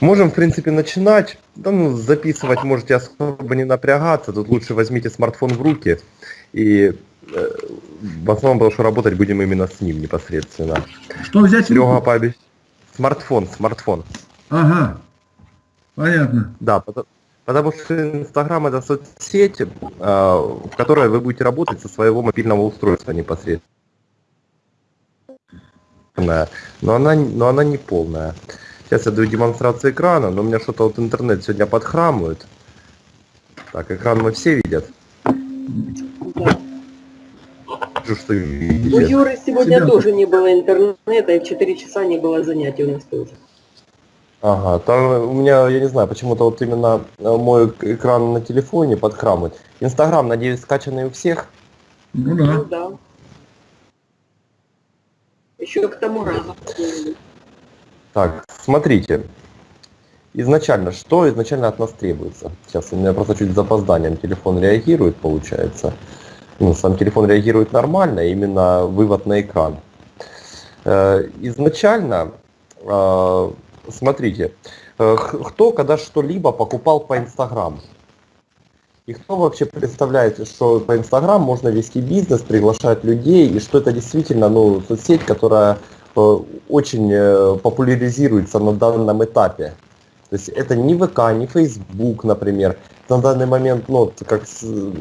Можем, в принципе, начинать. Да, ну, записывать можете особо не напрягаться. Тут лучше возьмите смартфон в руки. И э, в основном, потому что работать будем именно с ним непосредственно. Что взять? Серега пообещал. Смартфон, смартфон. Ага, понятно. Да, потому, потому что Инстаграм это соцсеть, э, в которой вы будете работать со своего мобильного устройства непосредственно. Но она, но она не полная. Сейчас я даю демонстрацию экрана, но у меня что-то вот интернет сегодня подхрамывает. Так, экран мы все видят. Да. Что У видите? Юры сегодня Себя- тоже не было интернета, и в 4 часа не было занятий у нас тоже. Ага, там у меня, я не знаю, почему-то вот именно э, мой экран на телефоне подхрамывает. Инстаграм, надеюсь, скачанный у всех. Ну Ну да. да. Еще к тому разу. Так, смотрите. Изначально, что изначально от нас требуется? Сейчас у меня просто чуть с запозданием телефон реагирует, получается. Ну, сам телефон реагирует нормально, именно вывод на экран. Э, Изначально, э, смотрите, э, кто когда что-либо покупал по Инстаграму? И кто вообще представляет, что по Инстаграм можно вести бизнес, приглашать людей, и что это действительно ну, соцсеть, которая очень э, популяризируется на данном этапе. То есть это не ВК, не Facebook, например. На данный момент, ну, как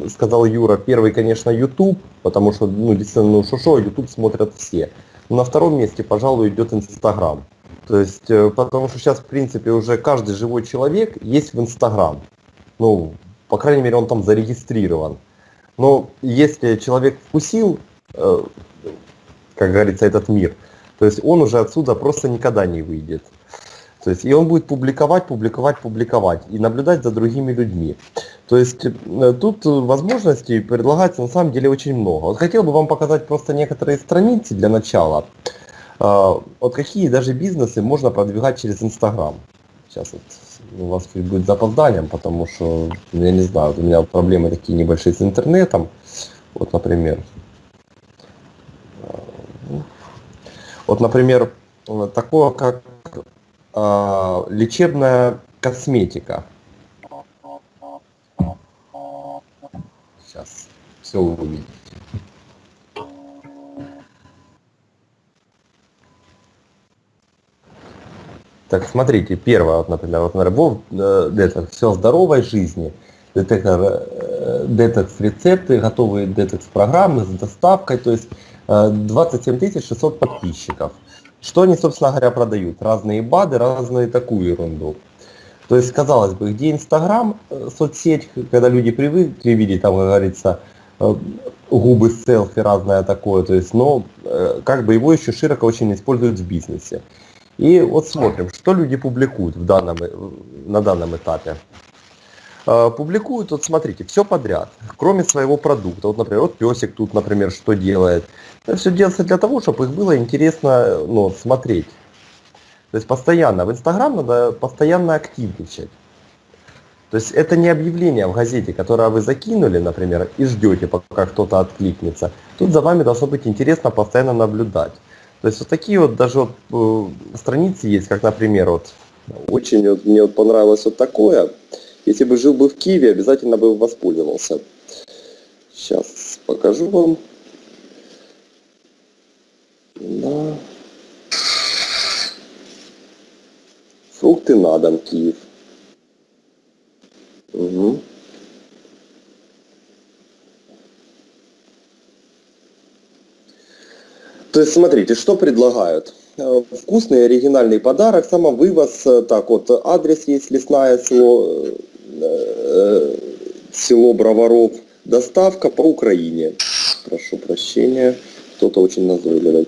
сказал Юра, первый, конечно, YouTube, потому что, ну, действительно, ну, шо-шо, YouTube смотрят все. На втором месте, пожалуй, идет Инстаграм. То есть, э, потому что сейчас, в принципе, уже каждый живой человек есть в Инстаграм. Ну, по крайней мере, он там зарегистрирован. Но если человек вкусил, э, как говорится, этот мир, то есть он уже отсюда просто никогда не выйдет. То есть и он будет публиковать, публиковать, публиковать и наблюдать за другими людьми. То есть э, тут э, возможностей предлагается на самом деле очень много. Вот хотел бы вам показать просто некоторые страницы для начала. Э, Вот какие даже бизнесы можно продвигать через Инстаграм. Сейчас вот у вас будет запозданием, потому что, я не знаю, у меня проблемы такие небольшие с интернетом. Вот, например. Э, Вот, например, э, такое, как э, лечебная косметика. Сейчас все увидите. Так, смотрите, первое, вот, например, вот, например, детокс, все здоровой жизни, детектор, э, детокс рецепты, готовые детокс программы с доставкой, то есть 27 600 подписчиков. Что они, собственно говоря, продают? Разные БАДы, разную такую ерунду. То есть, казалось бы, где Инстаграм, э, соцсеть, когда люди привыкли видеть, там, как говорится, э, губы селфи, разное такое, то есть, но э, как бы его еще широко очень используют в бизнесе. И вот смотрим, что люди публикуют в данном, на данном этапе. Э, Публикуют, вот смотрите, все подряд, кроме своего продукта. Вот, например, вот песик тут, например, что делает. Это все делается для того, чтобы их было интересно э, ну, смотреть. То есть постоянно, в Инстаграм надо постоянно активничать. То есть это не объявление в газете, которое вы закинули, например, и ждете, пока кто-то откликнется. Тут за вами должно быть интересно постоянно наблюдать. То есть вот такие вот даже вот, э, страницы есть, как, например, вот очень вот, мне вот понравилось вот такое. Если бы жил бы в Киеве, обязательно бы воспользовался. Сейчас покажу вам. Да. Фрукты на дом, Киев. Угу. То есть смотрите, что предлагают. Э, Вкусный оригинальный подарок, самовывоз, э, так вот, адрес есть лесное село, э, село Броваров, доставка по Украине. Прошу прощения, кто-то очень назойливый.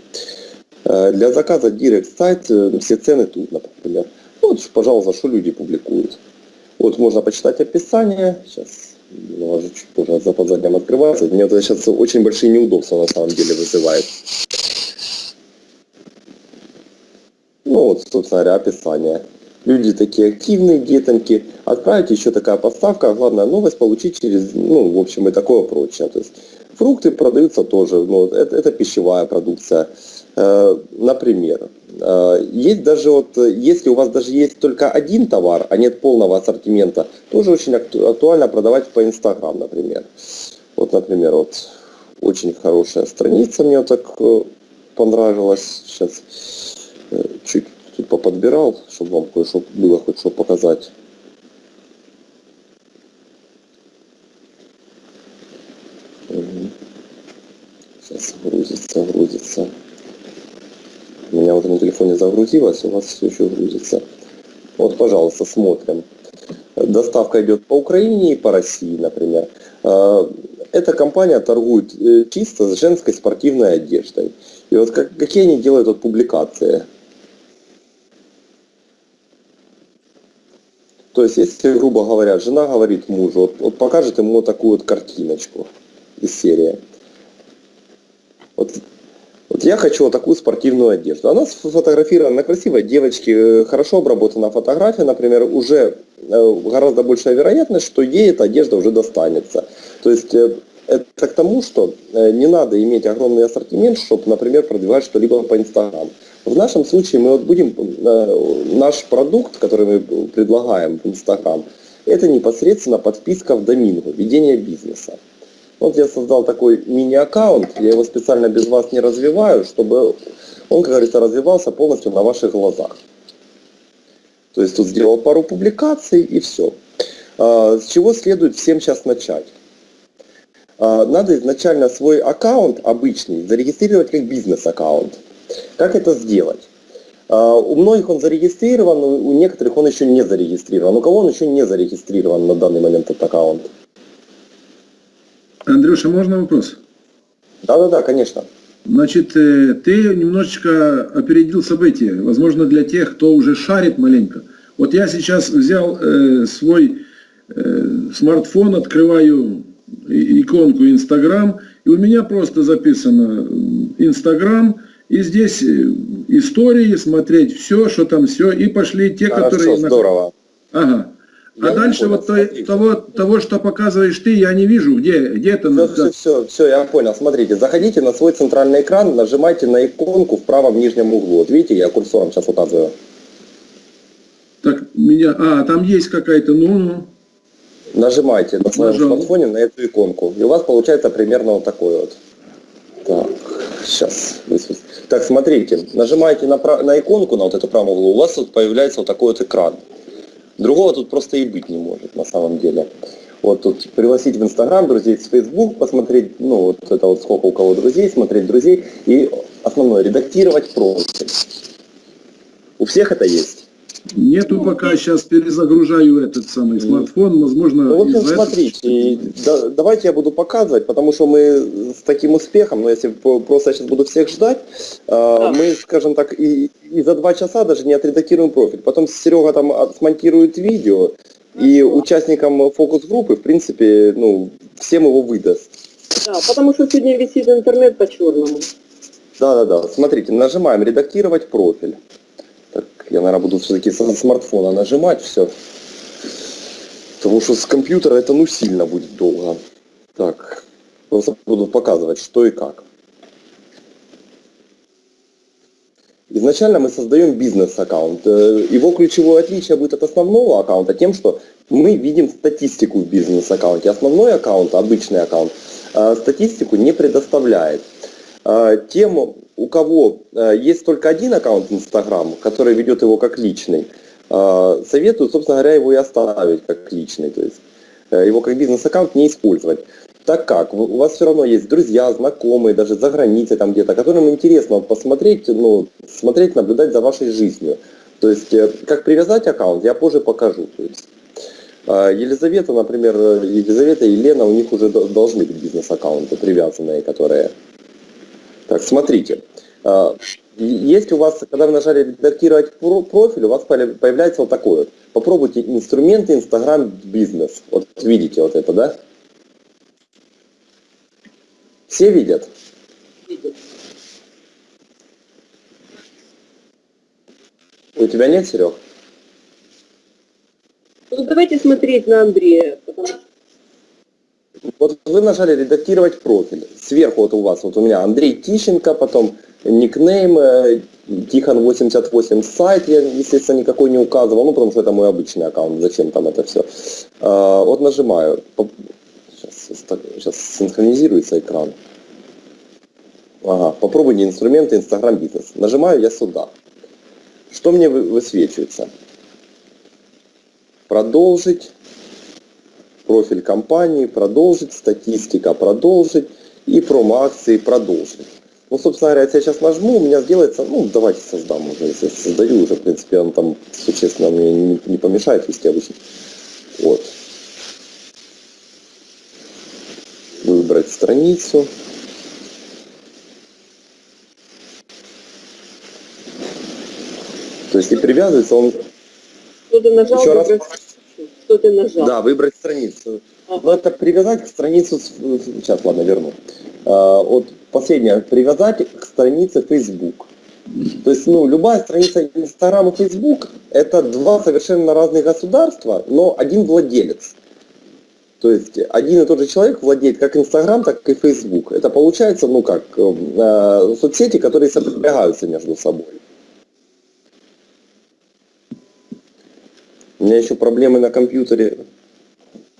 Э, Для заказа директ сайт, э, все цены тут, например. Вот, пожалуйста, что люди публикуют. Вот можно почитать описание. Сейчас немного чуть позже с запозданием открывается. Мне это сейчас очень большие неудобства на самом деле вызывает. Ну вот, собственно говоря, описание. Люди такие активные, детоньки. Отправить еще такая поставка. Главная новость получить через, ну, в общем, и такое прочее. То есть фрукты продаются тоже. Ну, это, это пищевая продукция. Э, Например, э, есть даже вот, если у вас даже есть только один товар, а нет полного ассортимента, тоже очень акту- актуально продавать по Инстаграм, например. Вот, например, вот очень хорошая страница мне вот так э, понравилась. Сейчас чуть тут поподбирал, чтобы вам кое-что было хоть что показать. Сейчас грузится, грузится. Меня вот на телефоне загрузилось, у вас все еще грузится. Вот, пожалуйста, смотрим. Доставка идет по Украине и по России, например. Э, Эта компания торгует э, чисто с женской спортивной одеждой. И вот как- какие они делают вот публикации? То есть, если, грубо говоря, жена говорит мужу, вот, вот покажет ему такую вот картиночку из серии. Вот, вот я хочу вот такую спортивную одежду. Она сфотографирована на красивой девочке, э, хорошо обработана фотография, например, уже э, гораздо большая вероятность, что ей эта одежда уже достанется. То есть э, это к тому, что э, не надо иметь огромный ассортимент, чтобы, например, продвигать что-либо по Инстаграм. В нашем случае мы вот будем, э, наш продукт, который мы предлагаем в Инстаграм, это непосредственно подписка в домингу, ведение бизнеса. Вот я создал такой мини-аккаунт, я его специально без вас не развиваю, чтобы он, как говорится, развивался полностью на ваших глазах. То есть тут сделал пару публикаций и все. С чего следует всем сейчас начать? А, Надо изначально свой аккаунт обычный зарегистрировать как бизнес-аккаунт. Как это сделать? А, У многих он зарегистрирован, у некоторых он еще не зарегистрирован. У кого он еще не зарегистрирован на данный момент этот аккаунт? Андрюша, можно вопрос? Да-да-да, конечно. Значит, э, ты немножечко опередил события, возможно, для тех, кто уже шарит маленько. Вот я сейчас взял э, свой э, смартфон, открываю иконку Инстаграм, и у меня просто записано Инстаграм, и здесь э, истории, смотреть все, что там все, и пошли те, Хорошо, которые... здорово. Ага. Я А дальше понял, вот смотрите. того, того, что показываешь ты, я не вижу, где, где это... Все, все, все, все, я понял. Смотрите, заходите на свой центральный экран, нажимайте на иконку в правом нижнем углу. Вот видите, я курсором сейчас указываю. Так, меня... А, там есть какая-то, ну, ну. Нажимайте на своем Нажал. смартфоне на эту иконку. И у вас получается примерно вот такой вот. Так, сейчас. Так, смотрите, нажимаете на, на иконку, на вот эту правую углу, у вас вот появляется вот такой вот экран. Другого тут просто и быть не может на самом деле. Вот тут пригласить в Инстаграм друзей, в Фейсбук, посмотреть, ну вот это вот сколько у кого друзей, смотреть друзей и основное, редактировать профиль. У всех это есть? Нету пока, сейчас перезагружаю этот самый смартфон, возможно, Ну, в общем, этого- смотрите, да- давайте я буду показывать, потому что мы с таким успехом, но если по- просто я сейчас буду всех ждать, э, мы, скажем так, и, и за два часа даже не отредактируем профиль. Потом Серега там от- смонтирует видео, и участникам фокус-группы, в принципе, ну, всем его выдаст. Да, потому что сегодня висит интернет по-черному. Да-да-да, смотрите, нажимаем «Редактировать профиль». Я, наверное, буду все-таки со смартфона нажимать все. Потому что с компьютера это ну сильно будет долго. Так, просто буду показывать, что и как. Изначально мы создаем бизнес-аккаунт. Э, Его ключевое отличие будет от основного аккаунта тем, что мы видим статистику в бизнес-аккаунте. Основной аккаунт, обычный аккаунт, э, статистику не предоставляет. Э, Тем, у кого э, есть только один аккаунт Инстаграм, который ведет его как личный, э, советую, собственно говоря, его и оставить как личный. То есть э, его как бизнес-аккаунт не использовать. Так как у вас все равно есть друзья, знакомые, даже за границей там где-то, которым интересно посмотреть, ну, смотреть, наблюдать за вашей жизнью. То есть, как привязать аккаунт, я позже покажу. То есть, Елизавета, например, Елизавета и Лена, у них уже до- должны быть бизнес-аккаунты привязанные, которые... Так, смотрите. э, Есть у вас, когда вы нажали редактировать про- профиль, у вас появляется вот такой вот. Попробуйте инструменты Instagram бизнес. Вот видите вот это, да? Все видят? Видит. У тебя нет, Серег? Ну давайте смотреть на Андрея, потому что Вот вы нажали редактировать профиль. Сверху вот у вас, вот у меня Андрей Тищенко, потом никнейм, э, Тихон88 сайт, я, естественно, никакой не указывал, ну, потому что это мой обычный аккаунт, зачем там это все. Вот нажимаю, сейчас, сейчас синхронизируется экран. Ага, попробуйте инструменты Instagram бизнес. Нажимаю я сюда. Что мне вы- высвечивается? Продолжить. Профиль компании, продолжить, статистика, продолжить и промо-акции продолжить. Ну, собственно говоря, если я сейчас нажму, у меня сделается, ну, давайте создам уже, если я создаю уже, в принципе, он там существенно мне не, не помешает вести обычно. Вот. Выбрать страницу. То есть и привязывается он? Еще раз? Что ты нажал? да, выбрать страницу. Ага. Ну, это привязать к страницу, с- сейчас, ладно, верну. А, вот последнее, привязать к странице Facebook. То есть, ну, любая страница Instagram и Facebook это два совершенно разных государства, но один владелец. То есть один и тот же человек владеет как Instagram, так и Facebook. Это получается, ну как, э, соцсети, которые сопрягаются между собой. У меня еще проблемы на компьютере.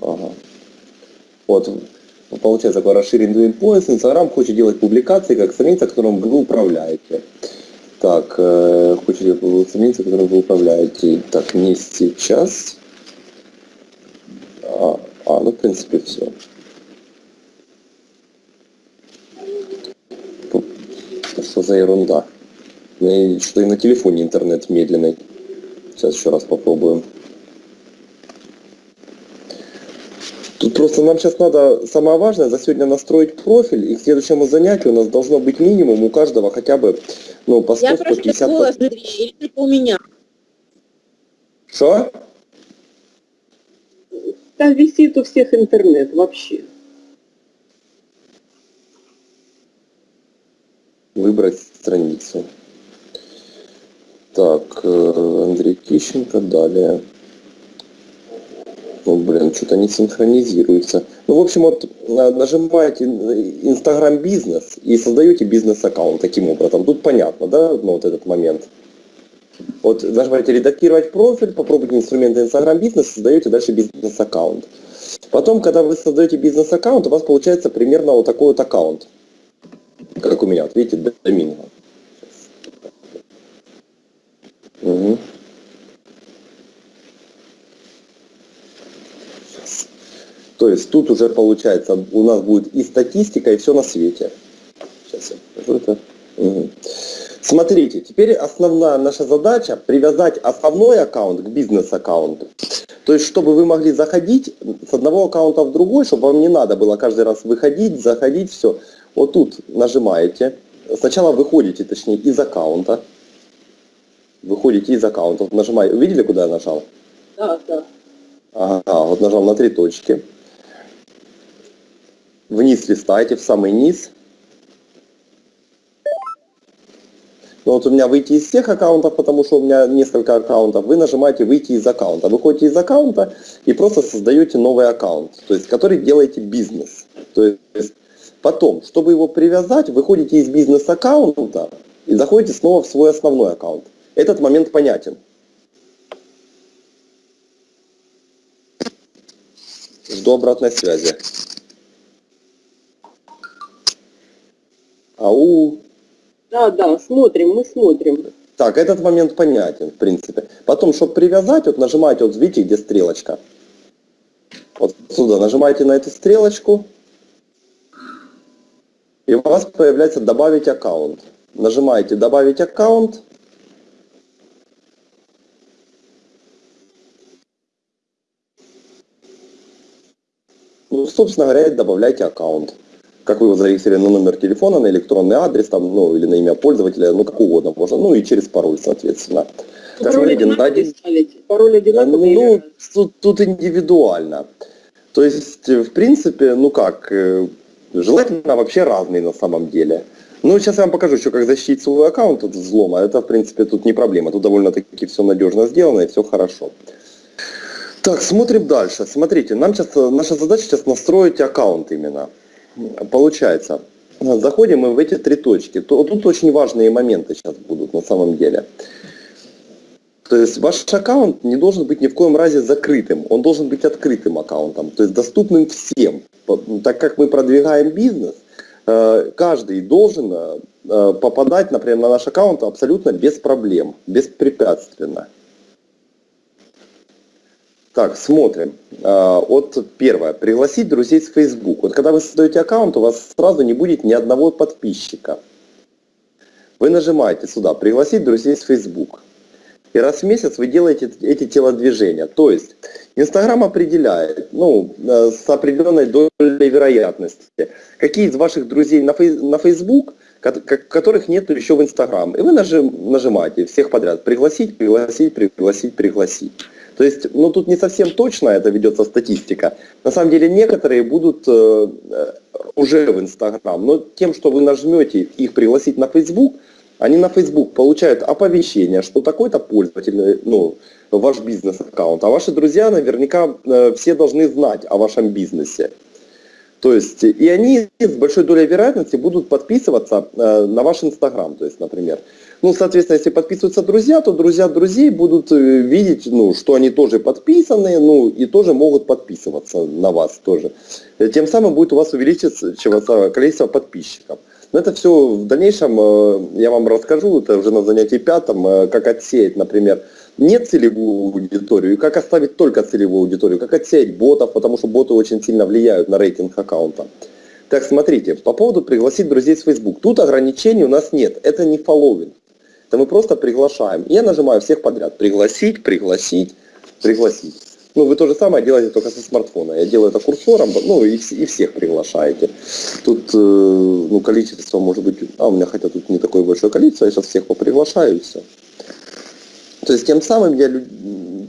Ага. Вот, получается такой расширенный пояс. Инстаграм хочет делать публикации как страница, которым вы управляете. Так, э, хочет делать страница, которым вы управляете. Так, не сейчас. А, а, ну, в принципе, все. Что за ерунда? Что и на телефоне интернет медленный. Сейчас еще раз попробуем. Просто нам сейчас надо, самое важное, за сегодня настроить профиль, и к следующему занятию у нас должно быть минимум у каждого хотя бы, ну, по 100, Я прошу 150... голос Андрея, или только у меня? Что? Там висит у всех интернет вообще. Выбрать страницу. Так, э, Андрей Кищенко, далее. Ну, блин, что-то не синхронизируется. Ну, в общем, вот на- нажимаете Инстаграм бизнес и создаете бизнес-аккаунт таким образом. Тут понятно, да, ну, вот этот момент. Вот нажимаете редактировать профиль, попробуйте инструменты Инстаграм бизнес, создаете дальше бизнес-аккаунт. Потом, когда вы создаете бизнес-аккаунт, у вас получается примерно вот такой вот аккаунт. Как у меня, вот видите, Доминго. Мгм. То есть тут уже получается у нас будет и статистика, и все на свете. Сейчас я покажу это. Смотрите, теперь основная наша задача привязать основной аккаунт к бизнес-аккаунту. То есть, чтобы вы могли заходить с одного аккаунта в другой, чтобы вам не надо было каждый раз выходить, заходить, все. Вот тут нажимаете. Сначала выходите, точнее, из аккаунта. Выходите из аккаунта. Вот нажимаете. Увидели, куда я нажал? Да, да. Ага, вот нажал на три точки. Вниз листаете, в самый низ. Ну вот у меня выйти из всех аккаунтов, потому что у меня несколько аккаунтов. Вы нажимаете выйти из аккаунта. Выходите из аккаунта и просто создаете новый аккаунт, то есть который делаете бизнес. То есть потом, чтобы его привязать, выходите из бизнес-аккаунта и заходите снова в свой основной аккаунт. Этот момент понятен. Жду обратной связи. Ау. Да, да, смотрим, мы смотрим. Так, этот момент понятен, в принципе. Потом, чтобы привязать, вот нажимаете, вот видите, где стрелочка. Вот сюда нажимаете на эту стрелочку. И у вас появляется добавить аккаунт. Нажимаете добавить аккаунт. Ну, собственно говоря, добавляйте аккаунт. Как вы его зарегистрировали на номер телефона, на электронный адрес, там, ну, или на имя пользователя, ну, как угодно можно. Ну, и через пароль, соответственно. Так, Пароль одинаковый один- ставите? Пароль одинаковый ну, тут, тут индивидуально. То есть, в принципе, ну как, э, желательно вообще разные на самом деле. Ну, сейчас я вам покажу еще, как защитить свой аккаунт от взлома. Это, в принципе, тут не проблема. Тут довольно-таки все надежно сделано и все хорошо. Так, смотрим дальше. Смотрите, нам сейчас, наша задача сейчас настроить аккаунт именно. Получается, заходим мы в эти три точки, то тут очень важные моменты сейчас будут на самом деле. То есть ваш аккаунт не должен быть ни в коем разе закрытым, он должен быть открытым аккаунтом, то есть доступным всем. Так как мы продвигаем бизнес, э, каждый должен э, попадать, например, на наш аккаунт абсолютно без проблем, беспрепятственно. Так, смотрим. А, вот первое. Пригласить друзей с Facebook. Вот когда вы создаете аккаунт, у вас сразу не будет ни одного подписчика. Вы нажимаете сюда «Пригласить друзей с Facebook». И раз в месяц вы делаете эти телодвижения. То есть Инстаграм определяет, ну, э, с определенной долей вероятности, какие из ваших друзей на, на Facebook, которых нет еще в Инстаграм. И вы нажим, нажимаете всех подряд. Пригласить, пригласить, пригласить, пригласить. То есть, ну тут не совсем точно это ведется статистика. На самом деле некоторые будут э, э, уже в Инстаграм, но тем, что вы нажмете их пригласить на Фейсбук, они на Facebook получают оповещение, что такой-то пользователь, э, ну, ваш бизнес-аккаунт, а ваши друзья наверняка э, все должны знать о вашем бизнесе. То есть, и они с большой долей вероятности будут подписываться э, на ваш Инстаграм, то есть, например. Ну, соответственно, если подписываются друзья, то друзья друзей будут э, видеть, ну, что они тоже подписаны, ну, и тоже могут подписываться на вас тоже. Тем самым будет у вас увеличиваться количество подписчиков. Но это все в дальнейшем э, я вам расскажу, это уже на занятии пятом, э, как отсеять, например, не целевую аудиторию, и как оставить только целевую аудиторию, как отсеять ботов, потому что боты очень сильно влияют на рейтинг аккаунта. Так, смотрите, по поводу пригласить друзей с Facebook. Тут ограничений у нас нет, это не фолловинг. Это мы просто приглашаем. Я нажимаю всех подряд. Пригласить, пригласить, пригласить. Ну, вы то же самое делаете только со смартфона. Я делаю это курсором, ну, и, и всех приглашаете. Тут, э, ну, количество может быть... А, у меня хотя тут не такое большое количество, я сейчас всех поприглашаю и все. То есть, тем самым я...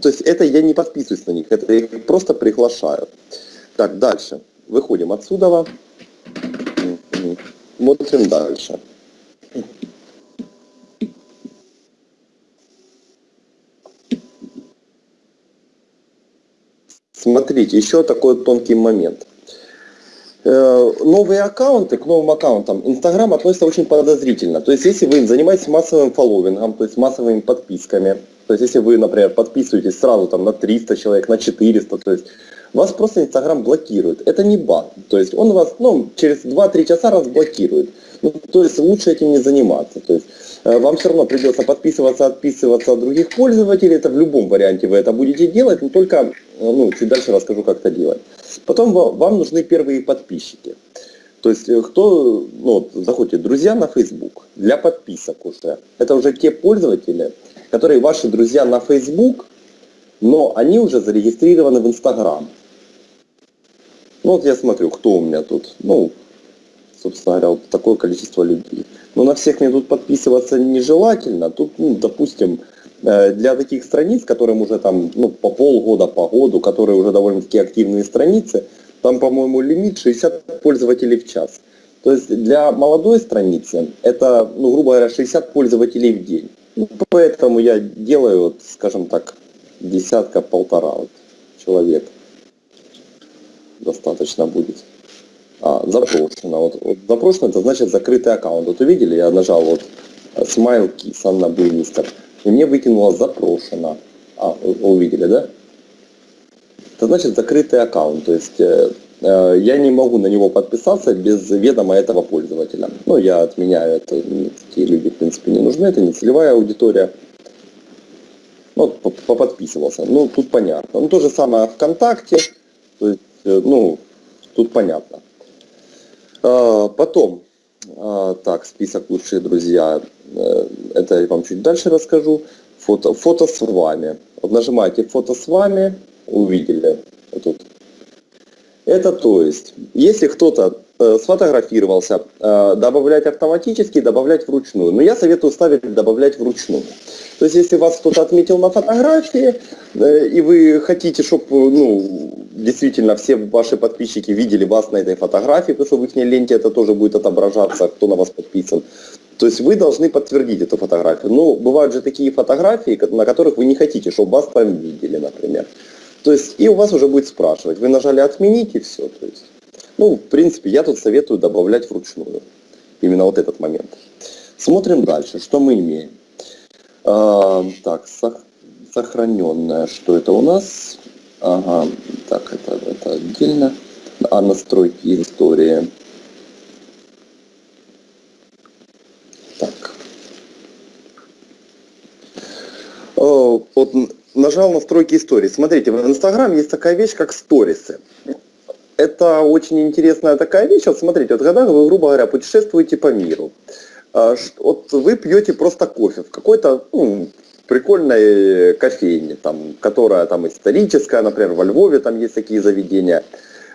То есть, это я не подписываюсь на них, это я их просто приглашаю. Так, дальше. Выходим отсюда. Смотрим дальше. Смотрите, еще такой тонкий момент. Э, новые аккаунты к новым аккаунтам Инстаграм относится очень подозрительно. То есть, если вы занимаетесь массовым фолловингом, то есть массовыми подписками, то есть, если вы, например, подписываетесь сразу там на 300 человек, на 400, то есть, вас просто Инстаграм блокирует. Это не баг. То есть, он вас ну, через 2-3 часа разблокирует. Ну, то есть, лучше этим не заниматься. То есть, Э, вам все равно придется подписываться, отписываться от других пользователей. Это в любом варианте вы это будете делать, но только ну, чуть дальше расскажу, как это делать. Потом вам нужны первые подписчики. То есть э, кто, ну, заходите, друзья на Facebook, для подписок уже. Это уже те пользователи, которые ваши друзья на Facebook, но они уже зарегистрированы в Instagram. Ну вот я смотрю, кто у меня тут. Ну, собственно говоря, вот такое количество людей. Но на всех мне тут подписываться нежелательно. Тут, ну, допустим, э, для таких страниц, которым уже там ну, по полгода, по году, которые уже довольно-таки активные страницы, там, по-моему, лимит 60 пользователей в час. То есть для молодой страницы это, ну, грубо говоря, 60 пользователей в день. Ну, поэтому я делаю, вот, скажем так, десятка-полтора вот, человек. Достаточно будет. А, запрошено. Вот, вот запрошено, это значит закрытый аккаунт. Вот увидели, я нажал вот Smile Kiss, Анна Буймистер, и мне выкинуло запрошено. А, увидели, да? Это значит закрытый аккаунт, то есть э, э, я не могу на него подписаться без ведома этого пользователя. Ну, я отменяю это, такие люди, в принципе, не нужны, это не целевая аудитория. Ну, поподписывался. Ну, тут понятно. Ну, то же самое ВКонтакте, то есть, э, ну, тут понятно. А, потом, так, список лучшие друзья, э, это я вам чуть дальше расскажу. Фото, фото с вами. Вот нажимаете фото с вами, увидели. Вот тут. Это то есть, если кто-то сфотографировался, э, добавлять автоматически, добавлять вручную. Но я советую ставить добавлять вручную. То есть, если вас кто-то отметил на фотографии, и вы хотите, чтобы ну, действительно все ваши подписчики видели вас на этой фотографии, потому что в их ленте это тоже будет отображаться, кто на вас подписан. То есть вы должны подтвердить эту фотографию. Но бывают же такие фотографии, на которых вы не хотите, чтобы вас там видели, например. То есть и у вас уже будет спрашивать. Вы нажали отменить и все. То есть, ну, в принципе, я тут советую добавлять вручную. Именно вот этот момент. Смотрим дальше, что мы имеем. А, так, сох- сохраненное, что это у нас? Ага, так, это, это отдельно. А настройки истории. Так. О, Вот н- нажал настройки истории. Смотрите, в Инстаграм есть такая вещь, как сторисы. Это очень интересная такая вещь. Вот смотрите, вот когда вы, грубо говоря, путешествуете по миру, а, вот вы пьете просто кофе в какой-то ну, прикольной кофейне, там, которая там историческая, например, во Львове там есть такие заведения.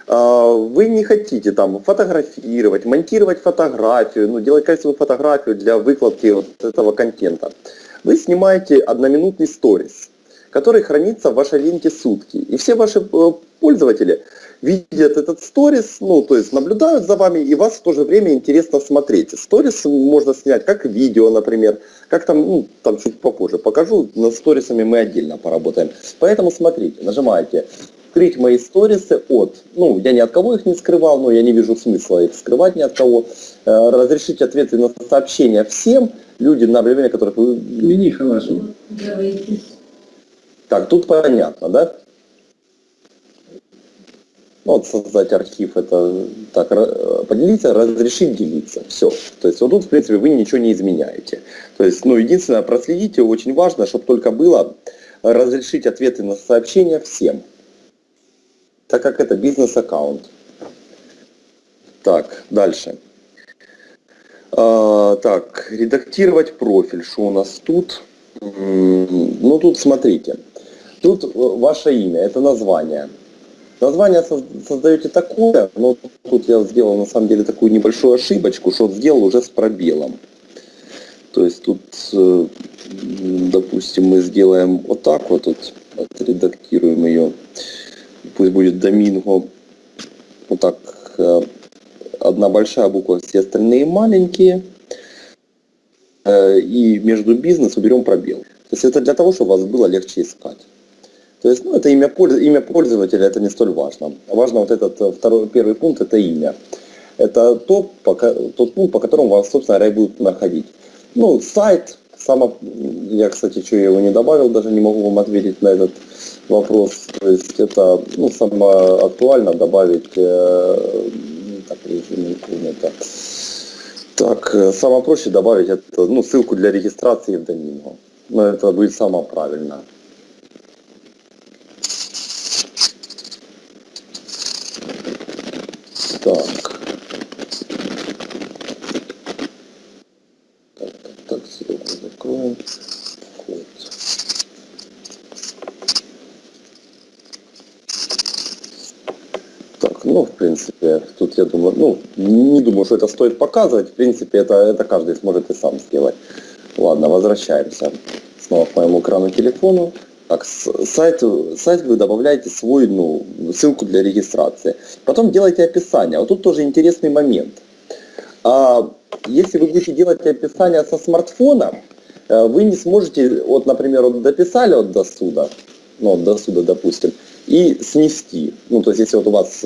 А, Вы не хотите там фотографировать, монтировать фотографию, ну, делать красивую фотографию для выкладки вот этого контента. Вы снимаете одноминутный сторис, который хранится в вашей ленте сутки. И все ваши э, пользователи видят этот сторис, ну, то есть наблюдают за вами, и вас в то же время интересно смотреть. Сторис можно снять как видео, например, как там, ну, там чуть попозже покажу, над сторисами мы отдельно поработаем. Поэтому смотрите, нажимаете скрыть мои сторисы от, ну, я ни от кого их не скрывал, но я не вижу смысла их скрывать ни от кого. Э, Разрешить ответы на сообщения всем, люди, на время которых вы... Мини Халашева. Так, тут понятно, да? Ну, Вот создать архив, это так, поделиться, разрешить делиться. Все. То есть вот тут, в принципе, вы ничего не изменяете. То есть, ну, единственное, проследите, очень важно, чтобы только было разрешить ответы на сообщения всем. Так как это бизнес-аккаунт. Так, дальше. А, так, редактировать профиль. Что у нас тут? Ну, тут смотрите. Тут э, ваше имя, это название. Название соз- создаете такое, но тут я сделал на самом деле такую небольшую ошибочку, что сделал уже с пробелом. То есть тут, э, допустим, мы сделаем вот так вот, вот отредактируем ее. Пусть будет Доминго. Вот так. э, Одна большая буква, все остальные маленькие. И между бизнес уберем пробел. То есть это для того, чтобы вас было легче искать. То есть, ну, это имя, имя пользователя, это не столь важно. Важно вот этот э, второй, первый пункт, это имя. Это то, по тот пункт, по которому вас, собственно и будут находить. Ну, сайт, само, я, кстати, что я его не добавил, даже не могу вам ответить на этот вопрос. То есть это, ну, самое актуально добавить, э, так, режим интернета. Так, э, самое проще добавить это, ну, ссылку для регистрации в Доминго. Но это будет самое правильное. Так. Так, так, так, ссылку закроем. Вот. Так, ну, в принципе, тут я думаю, ну, не думаю, что это стоит показывать. В принципе, это, это каждый сможет и сам сделать. Ладно, возвращаемся снова к моему экрану телефону. Так, сайт, сайт вы добавляете свой, ну, ссылку для регистрации. Потом делаете описание. Вот тут тоже интересный момент. А, если вы будете делать описание со смартфона, э, вы не сможете, вот, например, вот дописали вот до суда, ну, вот до суда, допустим, и снести. Ну, то есть, если вот у вас,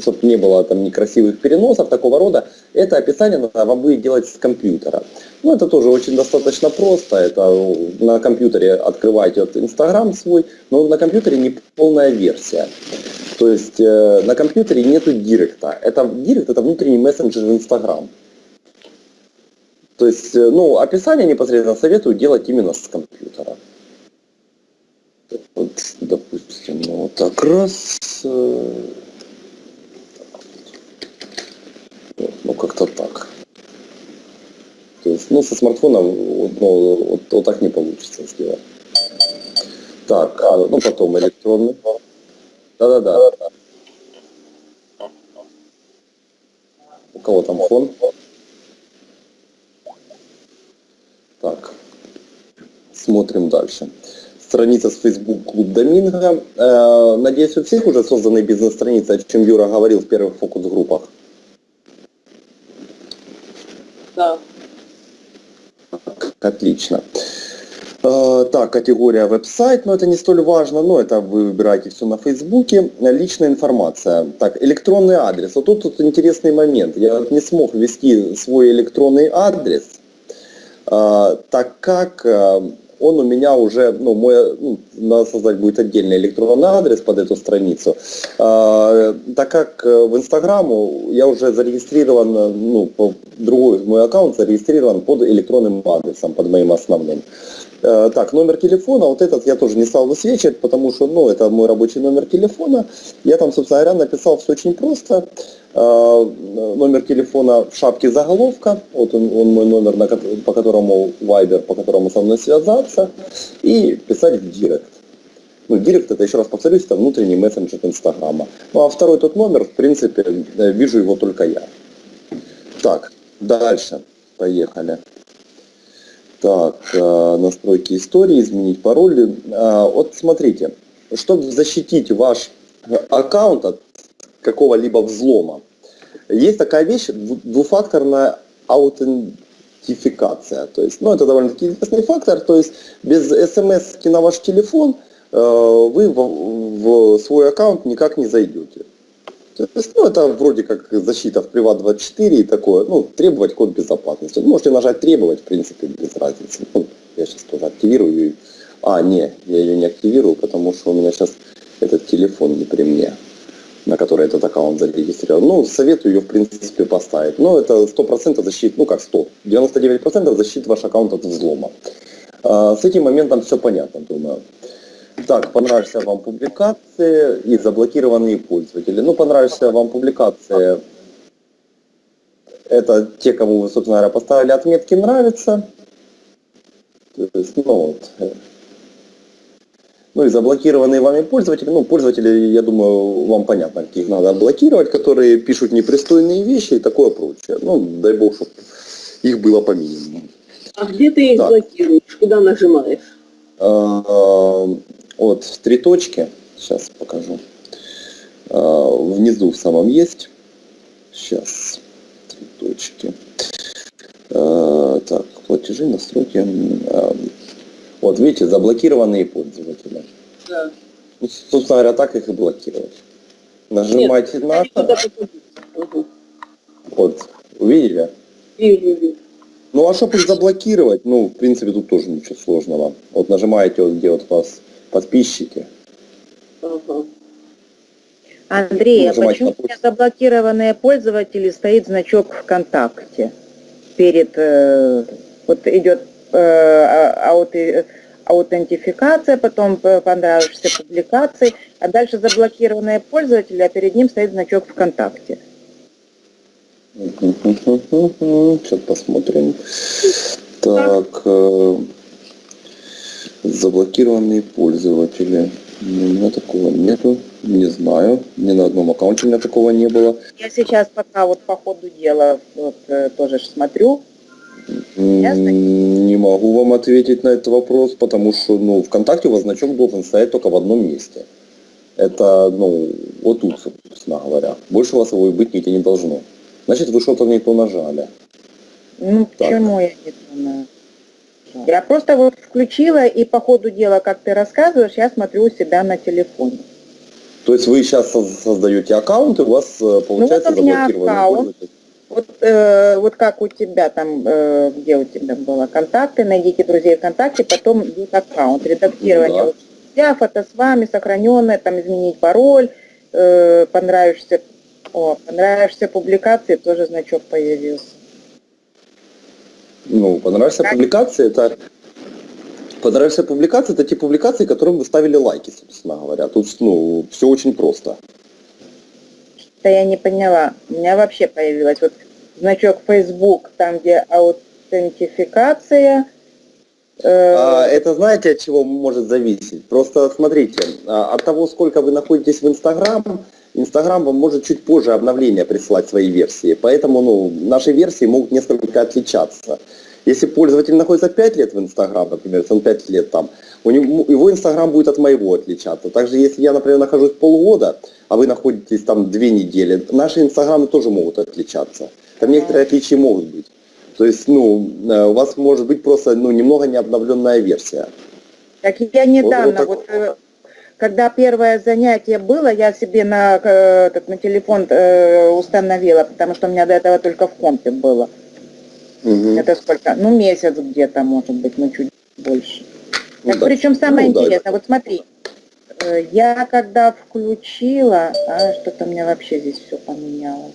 чтобы не было там некрасивых переносов такого рода, это описание надо вам будет делать с компьютера. Ну, это тоже очень достаточно просто. Это э, на компьютере открываете вот Инстаграм свой, но на компьютере не полная версия. То есть э, на компьютере нету директа. Это директ это внутренний мессенджер Инстаграм. То есть, э, ну, описание непосредственно советую делать именно с компьютера. Вот, допустим, ну, вот так раз. э, вот, ну, как-то так. То есть, ну, со смартфона вот, ну, вот, вот так не получится сделать. Так, а, ну, потом электронный. Да-да-да. У кого там фон? Так, смотрим дальше. Страница с Facebook Клуб Доминго. Э, надеюсь, у всех уже созданы бизнес-страницы, о чем Юра говорил в первых фокус-группах. Да. Отлично. Э, Так, категория веб-сайт, но это не столь важно, но это вы выбираете все на Фейсбуке. Личная информация. Так, электронный адрес. Вот тут, тут интересный момент. Я не смог ввести свой электронный адрес, э, так как э, он у меня уже, ну, мой, ну, надо создать будет отдельный электронный адрес под эту страницу, Э, так как э, в Инстаграму я уже зарегистрирован, э, ну, по- другой мой аккаунт зарегистрирован под электронным адресом, под моим основным. Э, Так, номер телефона, вот этот я тоже не стал высвечивать, потому что, ну, это мой рабочий номер телефона. Я там, собственно говоря, написал все очень просто. Э, Номер телефона в шапке заголовка, вот он, он мой номер, по которому Viber, по которому со мной связаться, и писать в директ. Ну, директ, это, еще раз повторюсь, это внутренний мессенджер Инстаграма. Ну, а второй тот номер, в принципе, э, вижу его только я. Так, дальше. Поехали. Так, э, настройки истории, изменить пароль. Э, Вот смотрите, чтобы защитить ваш аккаунт от какого-либо взлома, есть такая вещь, дву- двухфакторная аутентификация. То есть, ну, это довольно-таки известный фактор. То есть, без смс на ваш телефон э, вы в свой аккаунт никак не зайдете. Ну, это вроде как защита в Приват24 и такое, ну, требовать код безопасности. Можете нажать требовать, в принципе, без разницы. Ну, я сейчас тоже активирую. А, не, я ее не активирую, потому что у меня сейчас этот телефон не при мне, на который этот аккаунт зарегистрирован. Ну, советую ее, в принципе, поставить. Но это 100% защит, ну как 100, 99% защит ваш аккаунт от взлома. А, С этим моментом все понятно, думаю. Так, понравишься вам публикации и заблокированные пользователи. Ну, понравишься вам публикации. Это те, кому вы, собственно говоря, поставили отметки «нравится». То есть, ну, вот. э. Ну и заблокированные вами пользователи. Ну, пользователи, я думаю, вам понятно, каких надо блокировать, которые пишут непристойные вещи и такое прочее. Ну, дай бог, чтобы их было по минимуму. А где ты их Так. блокируешь? Куда нажимаешь? Вот три точки, сейчас покажу. А, Внизу в самом есть. Сейчас. Три точки. А, Так, платежи, настройки. А, Вот видите, заблокированные пользователи. Да. Ну, собственно говоря, так их и блокировать. На туда это, попадут. Ага. вот, увидели? Вижу, вижу. Ну а чтобы их заблокировать, ну, в принципе, тут тоже ничего сложного. Вот нажимаете, вот, где вот у вас подписчики, Ага. Андрей, а почему у меня заблокированные пользователи стоит значок ВКонтакте? Перед, э, вот идет э, а- ауты- аутентификация, потом п- понравишься публикации, а дальше заблокированные пользователи, а перед ним стоит значок ВКонтакте. Сейчас посмотрим. Так, э, заблокированные пользователи. Ну, У меня такого нету, не знаю. Ни на одном аккаунте у меня такого не было. Я сейчас пока вот по ходу дела вот, э, тоже смотрю, Ясно. Не могу вам ответить на этот вопрос, потому что ну, ВКонтакте у вас значок должен стоять только в одном месте. Это, ну, вот тут, собственно говоря. Больше у вас его и быть нигде не должно. Значит, вы что-то не то нажали. Ну, Так. почему я не знаю? Я просто вот включила, и по ходу дела, как ты рассказываешь, я смотрю у себя на телефоне. То есть вы сейчас создаете аккаунт, и у вас э, получается вот у меня заблокированный аккаунт. Вот, э, вот как у тебя там, э, где у тебя было контакты, найдите друзей ВКонтакте, потом идет аккаунт, редактирование. Да. Вот Я фото с вами, сохраненное, там изменить пароль, э, понравишься, о, понравишься публикации, тоже значок появился. Ну, понравился Как? публикации, это... Понравился публикации, это те публикации, которым вы ставили лайки, собственно говоря. Тут, ну, все очень просто. Да я не поняла. У меня вообще появилось вот значок Facebook, там где аутентификация. э, А, это знаете, от чего может зависеть? Просто смотрите, а, от того, сколько вы находитесь в Инстаграм, Инстаграм вам может чуть позже обновления присылать свои версии. Поэтому ну, наши версии могут несколько отличаться. Если пользователь находится 5 лет в Инстаграм, например, если он 5 лет там, у него, его Инстаграм будет от моего отличаться. Также если я, например, нахожусь полгода, а вы находитесь там 2 недели, наши Инстаграмы тоже могут отличаться. Там некоторые отличия могут быть. То есть, ну, э, у вас может быть просто, ну, немного не обновленная версия. Так я недавно, так- вот, э, когда первое занятие было, я себе на, э, так, на телефон э, установила, потому что у меня до этого только в компе было. Мгм. Это сколько? Ну, месяц где-то, может быть, ну, чуть больше. Ну Так, да. причем самое Ну да. интересное, вот смотри, э, я когда включила, а, что-то у меня вообще здесь все поменялось.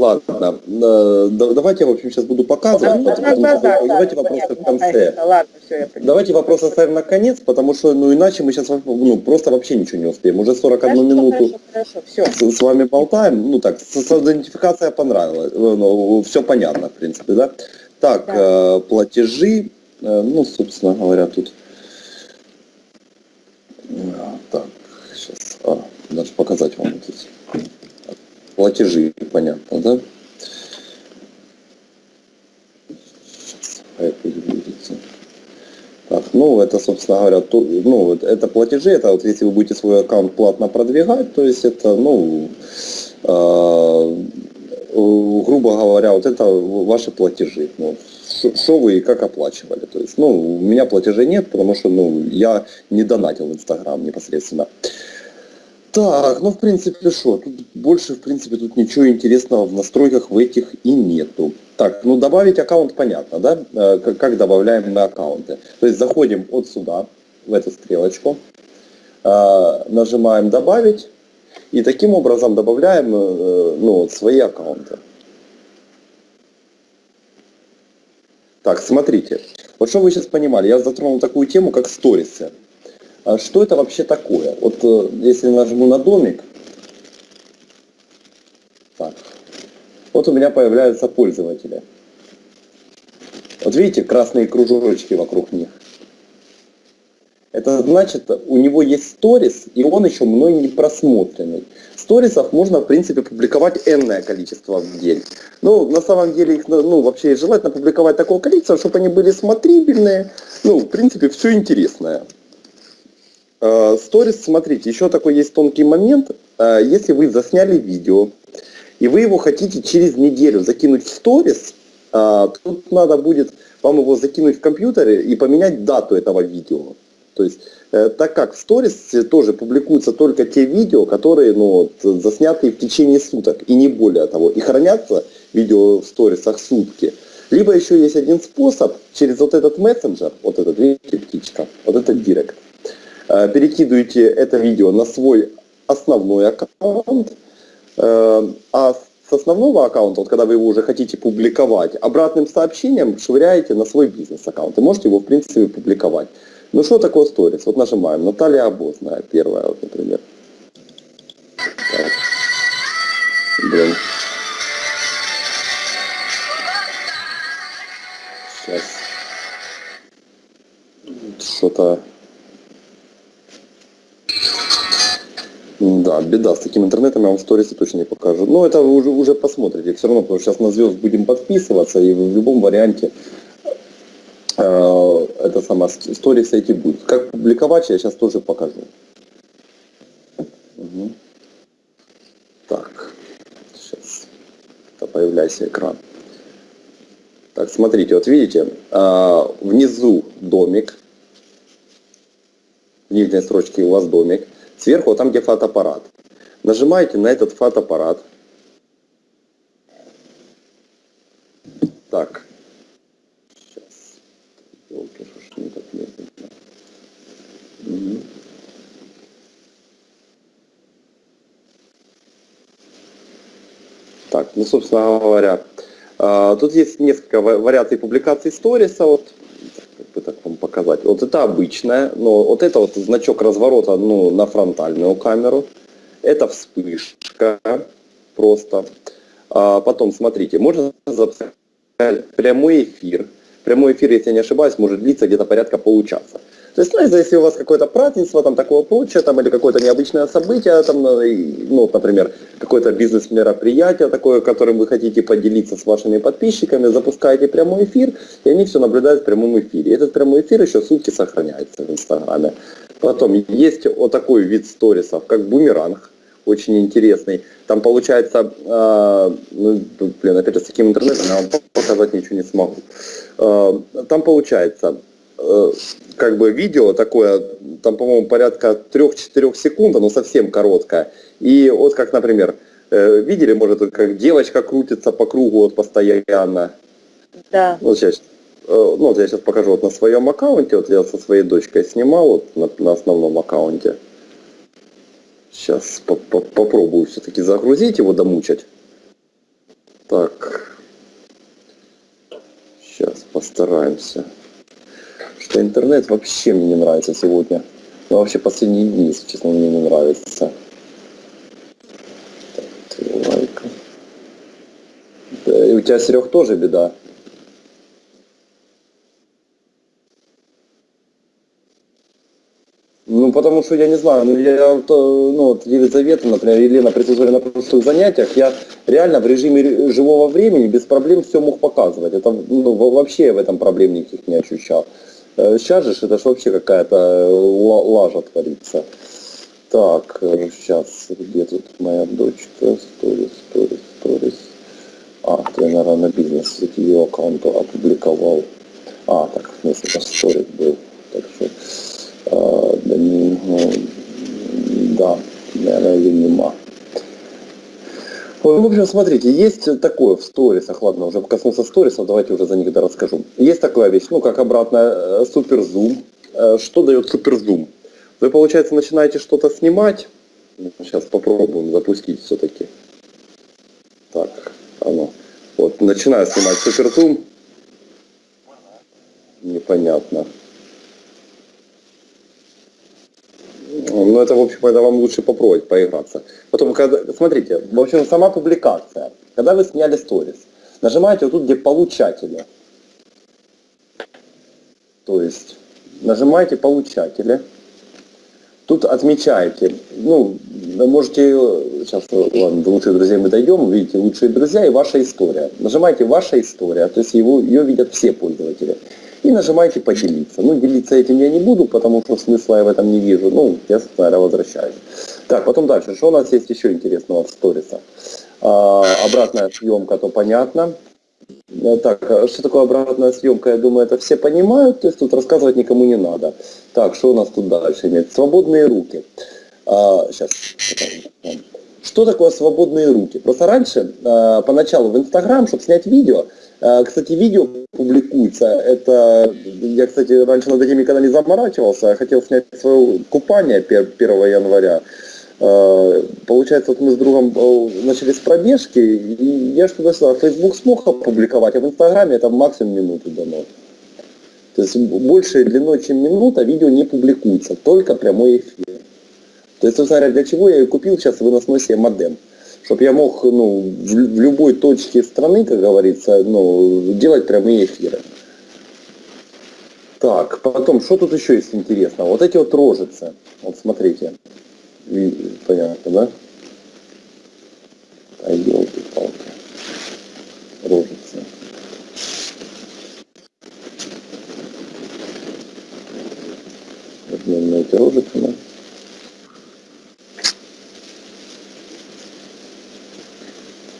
Ладно, э, да- давайте я, в общем, сейчас буду показывать, Ну, потом- на глазах, давайте да, вопросы в понятно, конце. Ладно, все. Давайте вопрос оставим на конец, потому что, ну, иначе мы сейчас ну, просто вообще ничего не успеем. Уже 41 Хорошо, минуту Хорошо, хорошо, все. с, с вами болтаем. Ну так, идентификация понравилась. Ну, все понятно, в принципе, да? Так, Да. э, платежи, э, ну, собственно говоря, тут... А, Так, сейчас, а, даже показать вам здесь. Платежи, понятно, да? Так, ну, это, собственно говоря, то, ну, это платежи, это вот если вы будете свой аккаунт платно продвигать, то есть это, ну, э, э, грубо говоря, вот это ваши платежи. Ну, что вы и как оплачивали. То есть, ну, у меня платежей нет, потому что, ну, я не донатил в Инстаграм непосредственно. Так, ну, в принципе, что? Тут больше, в принципе, тут ничего интересного в настройках в этих и нету. Так, ну, добавить аккаунт понятно, да? Э, Как, добавляем на аккаунты. То есть, заходим вот сюда, в эту стрелочку, э, нажимаем «Добавить», и таким образом добавляем э, ну, свои аккаунты. Так, смотрите. Вот что вы сейчас понимали, я затронул такую тему, как сторисы. А что это вообще такое? Вот э, если нажму на домик, так, вот у меня появляются пользователи. Вот видите, красные кружочки вокруг них. Это значит, у него есть сторис, и он еще мной не просмотренный. Сторисов можно, в принципе, публиковать энное количество в день. Ну, на самом деле, их, ну, вообще желательно публиковать такого количества, чтобы они были смотрибельные. Ну, в принципе, все интересное. Э, Сторис, смотрите, еще такой есть тонкий момент. Э, Если вы засняли видео, и вы его хотите через неделю закинуть в сторис, э, тут надо будет вам его закинуть в компьютере и поменять дату этого видео. То есть, так как в сторис тоже публикуются только те видео, которые ну, засняты в течение суток, и не более того, и хранятся видео в сторисах сутки. Либо еще есть один способ, через вот этот мессенджер, вот этот, видите, птичка, вот этот директ, перекидываете это видео на свой основной аккаунт, э, а с основного аккаунта, вот когда вы его уже хотите публиковать, обратным сообщением швыряете на свой бизнес-аккаунт. И можете его, в принципе, публиковать. Ну что такое сторис? Вот нажимаем. Наталья Обозная, первая, вот, например. Так. Блин. Сейчас. Что-то... Да, беда. С таким интернетом я вам сторисы точно не покажу. Но это вы уже, уже посмотрите. Все равно, потому что сейчас на звезд будем подписываться, и в любом варианте э, это сама сторисы эти будут. Как публиковать, я сейчас тоже покажу. Мгм. Так, сейчас. Это появляется экран. Так, смотрите, вот видите, э, внизу домик, в нижней строчке у вас домик, сверху там, где фотоаппарат. Нажимаете на этот фотоаппарат. Так. Сейчас. Так ну, собственно говоря, а, тут есть несколько ва- вариаций публикаций сториса. Вот, как бы так вам показать. Вот это обычная, но вот это вот значок разворота ну, на фронтальную камеру. Это вспышка просто. А потом, смотрите, можно запускать прямой эфир. Прямой эфир, если я не ошибаюсь, может длиться где-то порядка получаса. То есть, ну, если у вас какое-то празднество, там, такого прочее, там, или какое-то необычное событие, там, ну, например, какое-то бизнес-мероприятие такое, которым вы хотите поделиться с вашими подписчиками, запускаете прямой эфир, и они все наблюдают в прямом эфире. Этот прямой эфир еще сутки сохраняется в Инстаграме. Потом есть вот такой вид сторисов, как бумеранг. очень интересный. Там получается, э, ну, блин, опять же, с таким интернетом я вам показать ничего не смогу. Э, там получается, как бы видео такое, там, по-моему, порядка 3-4 секунд, оно совсем короткое. И вот как, например, э, видели, может, как девочка крутится по кругу вот постоянно. Да. Вот сейчас, э, ну, вот я сейчас покажу вот на своем аккаунте, вот я со своей дочкой снимал вот на, на основном аккаунте. Сейчас по -по попробую все-таки загрузить его, домучать. Так. Сейчас постараемся. Что интернет вообще мне не нравится сегодня. Ну, вообще последние дни, если честно, мне не нравится. Так, три лайка. Да, и у тебя, Серег, тоже беда. Ну, потому что я не знаю, ну, я, э, ну, вот Елизавета, например, Елена присутствовали на прошлых занятиях, я реально в режиме ре- живого времени без проблем все мог показывать. Это, ну, во- вообще я в этом проблем никаких не ощущал. Э, Сейчас же это ж вообще какая-то э, ла- лажа творится. Так, сейчас, где тут моя дочка? Сторис, сторис, сторис. А, я, наверное, на бизнес ее аккаунт опубликовал. А, так, смысле, это сторис был. Так что, а, да, не, ну, да, наверное, или нема. Ну, В общем, смотрите, есть такое в сторисах, ладно, уже коснулся сторисов, давайте уже за них да расскажу. Есть такая вещь, ну, как обратно суперзум. Что дает суперзум? Вы, получается, начинаете что-то снимать. Сейчас попробуем запустить все-таки. Так, оно. Вот, начинаю снимать суперзум. Непонятно. Ну, это, в общем, это вам лучше попробовать поиграться. Потом, когда, смотрите, в общем, сама публикация. Когда вы сняли сторис, нажимаете вот тут, где получатели. То есть, нажимаете получатели. Тут отмечаете, ну, вы можете, сейчас, ладно, до лучших друзей мы дойдем, видите, лучшие друзья и ваша история. Нажимаете ваша история, то есть его, ее видят все пользователи. И нажимаете поделиться. Ну, делиться этим я не буду, потому что смысла я в этом не вижу. Ну, я, наверное, возвращаюсь. Так, потом дальше. Что у нас есть еще интересного в сторисах? А, обратная съемка, то понятно. Э, Так, а что такое обратная съемка, я думаю, это все понимают, то есть тут рассказывать никому не надо. Так, что у нас тут дальше имеет? Свободные руки. А, сейчас. Что такое свободные руки? Просто раньше, а, поначалу в Инстаграм, чтобы снять видео, а, кстати, видео публикуется, это, я, кстати, раньше над этим никогда не заморачивался, я хотел снять свое купание пер- 1 января. Э, Получается, вот мы с другом э, начали с пробежки, и я что туда-сюда. Facebook смог опубликовать, а в Инстаграме это максимум минуту дано. То есть больше длиной, чем минута, видео не публикуется, только прямой эфир. То есть, собственно говоря, для чего я и купил сейчас выносной себе модем. Чтобы я мог ну, в, в любой точке страны, как говорится, ну, делать прямые эфиры. Так, потом, что тут еще есть интересного? Вот эти вот рожицы. Вот смотрите. Понятно, да? А елки-палки. Рожицы. Возьмем на эти рожицы, да?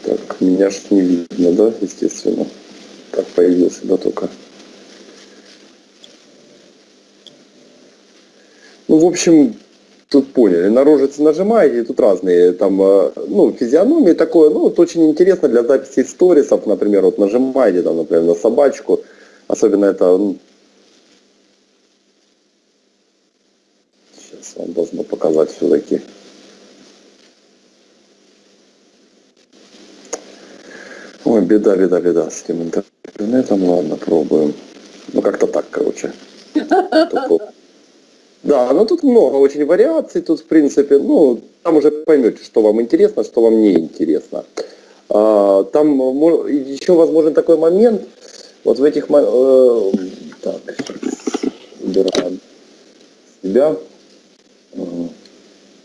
Так, меня ж не видно, да, естественно. Так появился, да, только. Ну, в общем, тут поняли, на рожицы нажимаете, тут разные там, э, ну, физиономии такое, ну, вот очень интересно для записи сторисов, например, вот нажимаете там, например, на собачку, особенно это, сейчас вам должно показать все-таки. Беда, беда, беда с этим интернетом, ладно, пробуем. Ну, как-то так, короче. Да, но тут много очень вариаций, тут в принципе, ну, там уже поймете, что вам интересно, что вам не интересно. А, там еще возможен такой момент, вот в этих, э, так, убираем себя, Ага.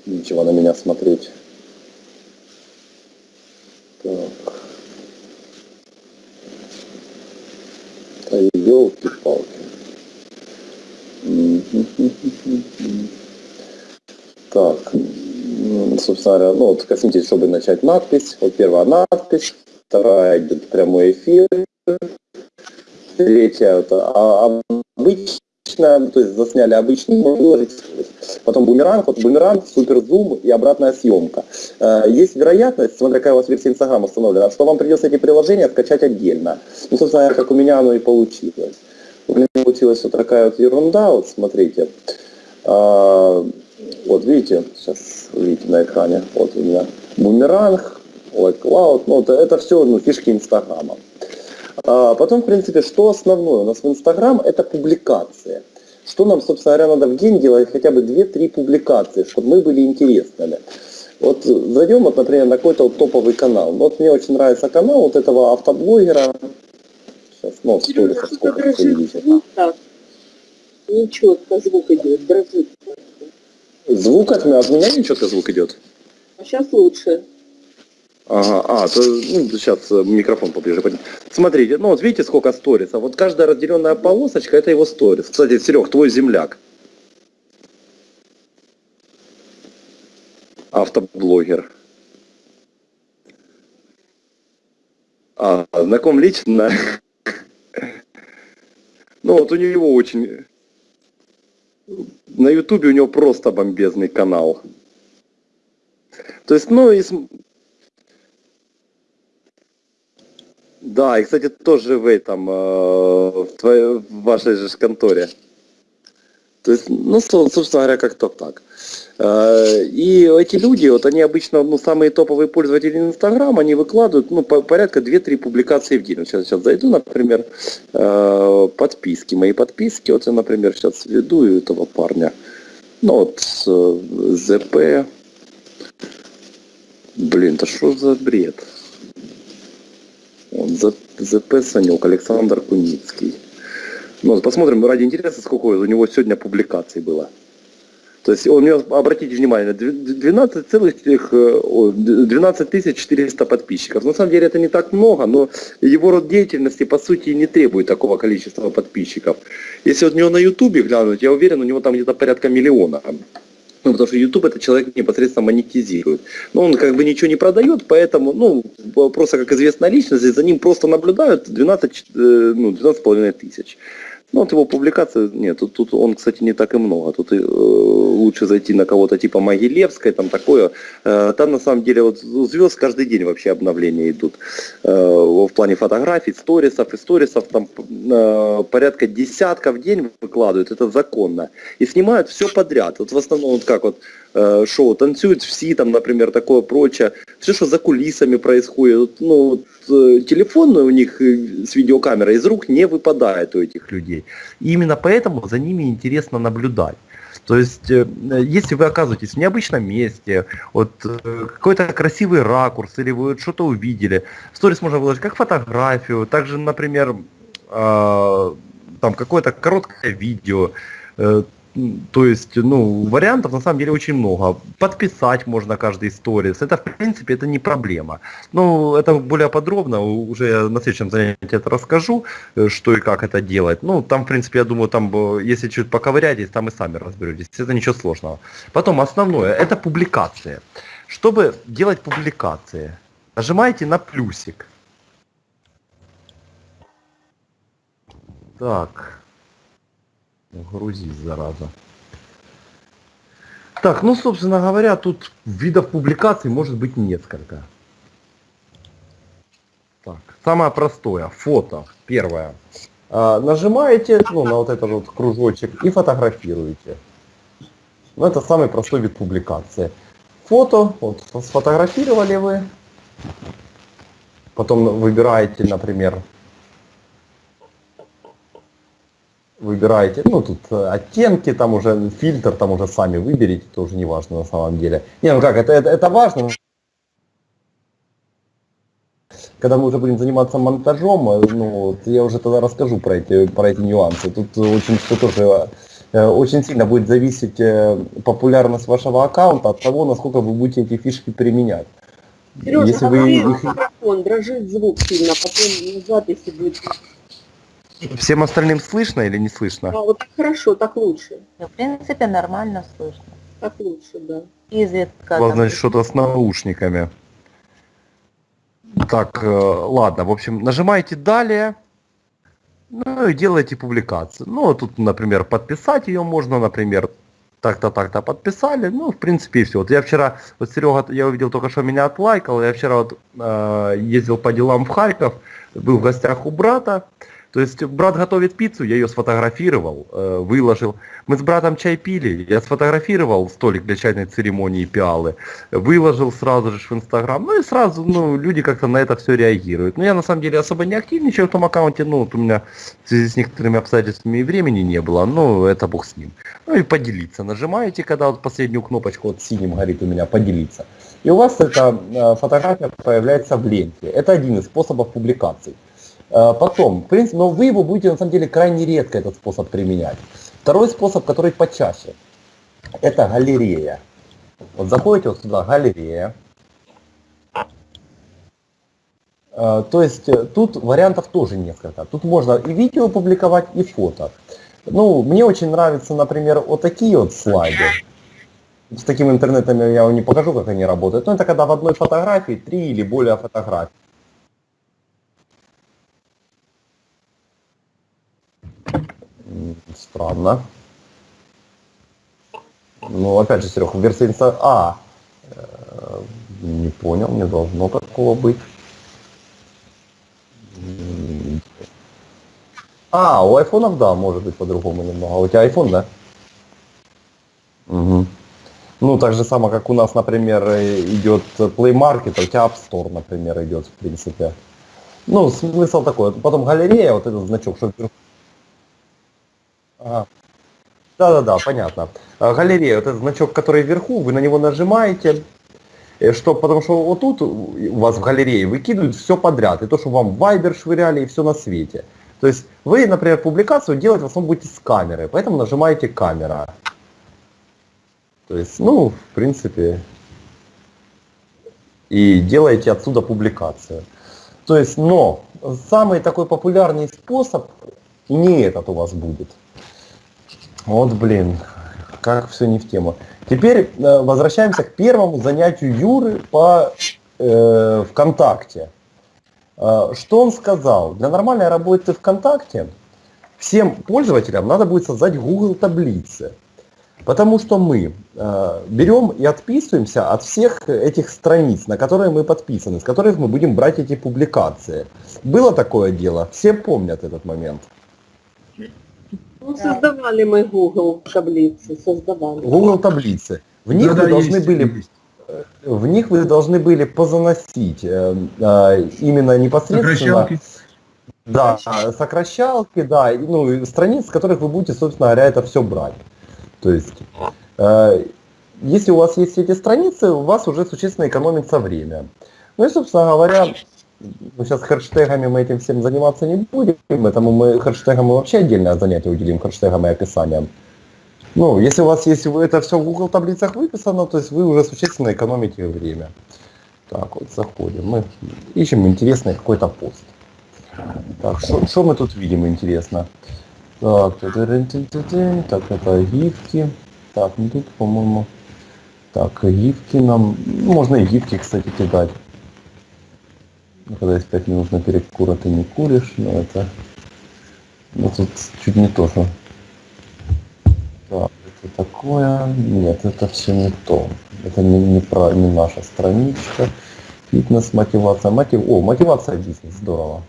нечего на меня смотреть. Да елки-палки. Так, собственно говоря, ну, вот косметический, чтобы начать надпись. Вот первая надпись, вторая идет прямой эфир, третья это а, обычная, то есть засняли обычный, выложить. потом бумеранг, вот бумеранг, суперзум и обратная съемка. Э, Есть вероятность, смотря какая у вас версия Инстаграма установлена, что вам придется эти приложения скачать отдельно. Ну, собственно, как у меня оно и получилось. У меня получилась вот такая вот ерунда, вот смотрите. А, Вот видите, сейчас видите на экране, вот у меня бумеранг, Cloud, ну это, это все ну, фишки Инстаграма. А потом, в принципе, что основное у нас в Инстаграм, это публикации. Что нам, собственно говоря, надо в день делать хотя бы 2-3 публикации, чтобы мы были интересными. Вот зайдем, вот, например, на какой-то вот топовый канал. Вот мне очень нравится канал вот этого автоблогера. Сейчас, ну, в Сережа, сторисах что-то сколько видите. Нечетко звук идет, дрожит. Звук от меня, от меня нечетко звук идет. А сейчас лучше. Ага, а, то, ну, сейчас э, микрофон поближе. Смотрите, ну вот видите, сколько сторисов. Вот каждая разделенная полосочка, это его сторис. Кстати, Серег, твой земляк. Автоблогер. А, знаком лично? Ну вот у него очень... На ютубе у него просто бомбезный канал. То есть, ну, и Да, и, кстати, тоже в этом, э, в, твоей, в вашей же конторе. То есть, ну, со- собственно говоря, как-то так. Э, И эти люди, вот они обычно, ну, самые топовые пользователи Инстаграма, они выкладывают, ну, по- порядка 2-3 публикации в день. Вот сейчас, сейчас зайду, например, э, подписки, мои подписки, вот я, например, сейчас веду этого парня, ну, вот, ЗП, блин, да что за бред? ЗП Санек, Александр Куницкий. Ну, посмотрим ради интереса, сколько у него сегодня публикаций было. То есть у него, обратите внимание, дв- 12 целых тех, э, о, 12 тысяч 400 подписчиков. На самом деле это не так много, но его род деятельности по сути не требует такого количества подписчиков. Если вот у него на ютубе глянуть, я уверен, у него там где-то порядка миллиона. Ну, потому что YouTube это человек непосредственно монетизирует. Но он как бы ничего не продает, поэтому, ну, просто как известная личность, за ним просто наблюдают 12, э, ну, 12,5 тысяч. Ну, вот его публикация, нет, тут, тут он, кстати, не так и много. Тут э, лучше зайти на кого-то типа Могилевской, там такое. Э, там на самом деле вот звезд каждый день вообще обновления идут. Э, в плане фотографий, сторисов и сторисов там э, порядка десятка в день выкладывают, это законно. И снимают все подряд. Вот в основном вот как вот шоу танцуют все, там, например, такое прочее. Все, что за кулисами происходит. Ну, э, телефон у них э, с видеокамерой из рук не выпадает у этих людей. И именно поэтому за ними интересно наблюдать. То есть, э, если вы оказываетесь в необычном месте, вот э, какой-то красивый ракурс, или вы что-то увидели, в сторис можно выложить как фотографию, также, например, э, там какое-то короткое видео, э, то есть, ну, вариантов на самом деле очень много. Подписать можно каждый сторис. Это, в принципе, это не проблема. Ну, это более подробно, уже на следующем занятии это расскажу, э, что и как это делать. Ну, там, в принципе, я думаю, там, э, если чуть поковыряетесь, там и сами разберетесь. Это ничего сложного. Потом, основное, это публикация. Чтобы делать публикации, нажимаете на плюсик. Так. Грузись, зараза. Так, ну, собственно говоря, тут видов публикаций может быть несколько. Так, самое простое, фото, первое. А, нажимаете ну, на вот этот вот кружочек и фотографируете. Ну, это самый простой вид публикации. Фото, вот, сфотографировали вы, потом выбираете, например, выбираете, ну тут э, оттенки, там уже фильтр, там уже сами выберите, тоже не важно на самом деле. Не, ну как, это, это, это важно. Когда мы уже будем заниматься монтажом, э, ну, вот, я уже тогда расскажу про эти, про эти нюансы. Тут очень что тоже э, очень сильно будет зависеть популярность вашего аккаунта от того, насколько вы будете эти фишки применять. Сережа, Если вы говори в их- микрофон, дрожит звук сильно, потом назад, если будет. Всем остальным слышно или не слышно? А, вот так хорошо, так лучше. В принципе, нормально слышно. Так лучше, да. изредка. Значит, что-то с наушниками. Так, э, ладно, в общем, нажимаете «Далее», ну и делаете публикацию. Ну, тут, например, подписать ее можно, например, так-то, так-то подписали, ну, в принципе, и все. Вот я вчера, вот Серега, я увидел только что меня отлайкал, я вчера вот э, ездил по делам в Харьков, был в гостях у брата, то есть брат готовит пиццу, я ее сфотографировал, э, выложил. Мы с братом чай пили, я сфотографировал столик для чайной церемонии пиалы, выложил сразу же в Инстаграм. Ну и сразу, ну, люди как-то на это все реагируют. Но я на самом деле особо не активничаю в том аккаунте, ну, вот у меня в связи с некоторыми обстоятельствами и времени не было, ну, это бог с ним. Ну и поделиться. Нажимаете, когда вот последнюю кнопочку вот синим горит у меня поделиться. И у вас эта э, фотография появляется в ленте. Это один из способов публикаций. Э, Потом, в принципе, но вы его будете на самом деле крайне редко этот способ применять. Второй способ, который почаще, это галерея. Вот заходите вот сюда, галерея. Э, То есть э, тут вариантов тоже несколько. Тут можно и видео публиковать, и фото. Ну, мне очень нравятся, например, вот такие вот слайды. С таким интернетом я вам не покажу, как они работают. Но это когда в одной фотографии три или более фотографий. Странно. Ну, опять же, Серег, версия инста... А, э, не понял, не должно такого быть. А, у айфонов, да, может быть по-другому немного. А у тебя iPhone, да? Мгм. Ну, так же самое, как у нас, например, идет Play Market, а у тебя App Store, например, идет, в принципе. Ну, смысл такой. Потом галерея, вот этот значок, что вверху. Да-да-да, понятно. А, Галерея, вот этот значок, который вверху, вы на него нажимаете, э, что, потому что вот тут у вас в галерее выкидывают все подряд, и то, что вам в Viber швыряли, и все на свете. То есть вы, например, публикацию делать в основном будете с камеры, поэтому нажимаете камера. То есть, ну, в принципе, и делаете отсюда публикацию. То есть, но самый такой популярный способ не этот у вас будет. Вот, блин, как все не в тему. Теперь э, возвращаемся к первому занятию Юры по э, ВКонтакте. Э, что он сказал? Для нормальной работы ВКонтакте всем пользователям надо будет создать Google таблицы. Потому что мы э, берем и отписываемся от всех этих страниц, на которые мы подписаны, с которых мы будем брать эти публикации. Было такое дело, все помнят этот момент. Ну, создавали мы Google таблицы, создавали. Google таблицы. В них Да-да, вы должны есть, были есть. в них вы должны были позаносить э, э, именно непосредственно Сокращалки. да, сокращалки, да, ну, страниц, с которых вы будете, собственно говоря, это все брать. То есть, э, если у вас есть эти страницы, у вас уже существенно экономится время. Ну и, собственно говоря, ну, сейчас хэштегами мы этим всем заниматься не будем, этому мы хэштегам мы вообще отдельное занятие уделим, хэштегам и описаниям. Ну, если у вас есть это все в Google таблицах выписано, то есть вы уже существенно экономите время. Так, вот заходим. Мы ищем интересный какой-то пост. Так, что мы тут видим интересно? Так, так, это гифки. Так, ну тут, по-моему, так, гифки нам, можно и гифки, кстати, кидать. Когда есть 5 минут на перекур, а ты не куришь, но это, ну, тут чуть не то, что так, это такое. Нет, это все не то. Это не, не, про, не наша страничка. Фитнес, мотивация. Мотив... О, мотивация бизнес. Здорово.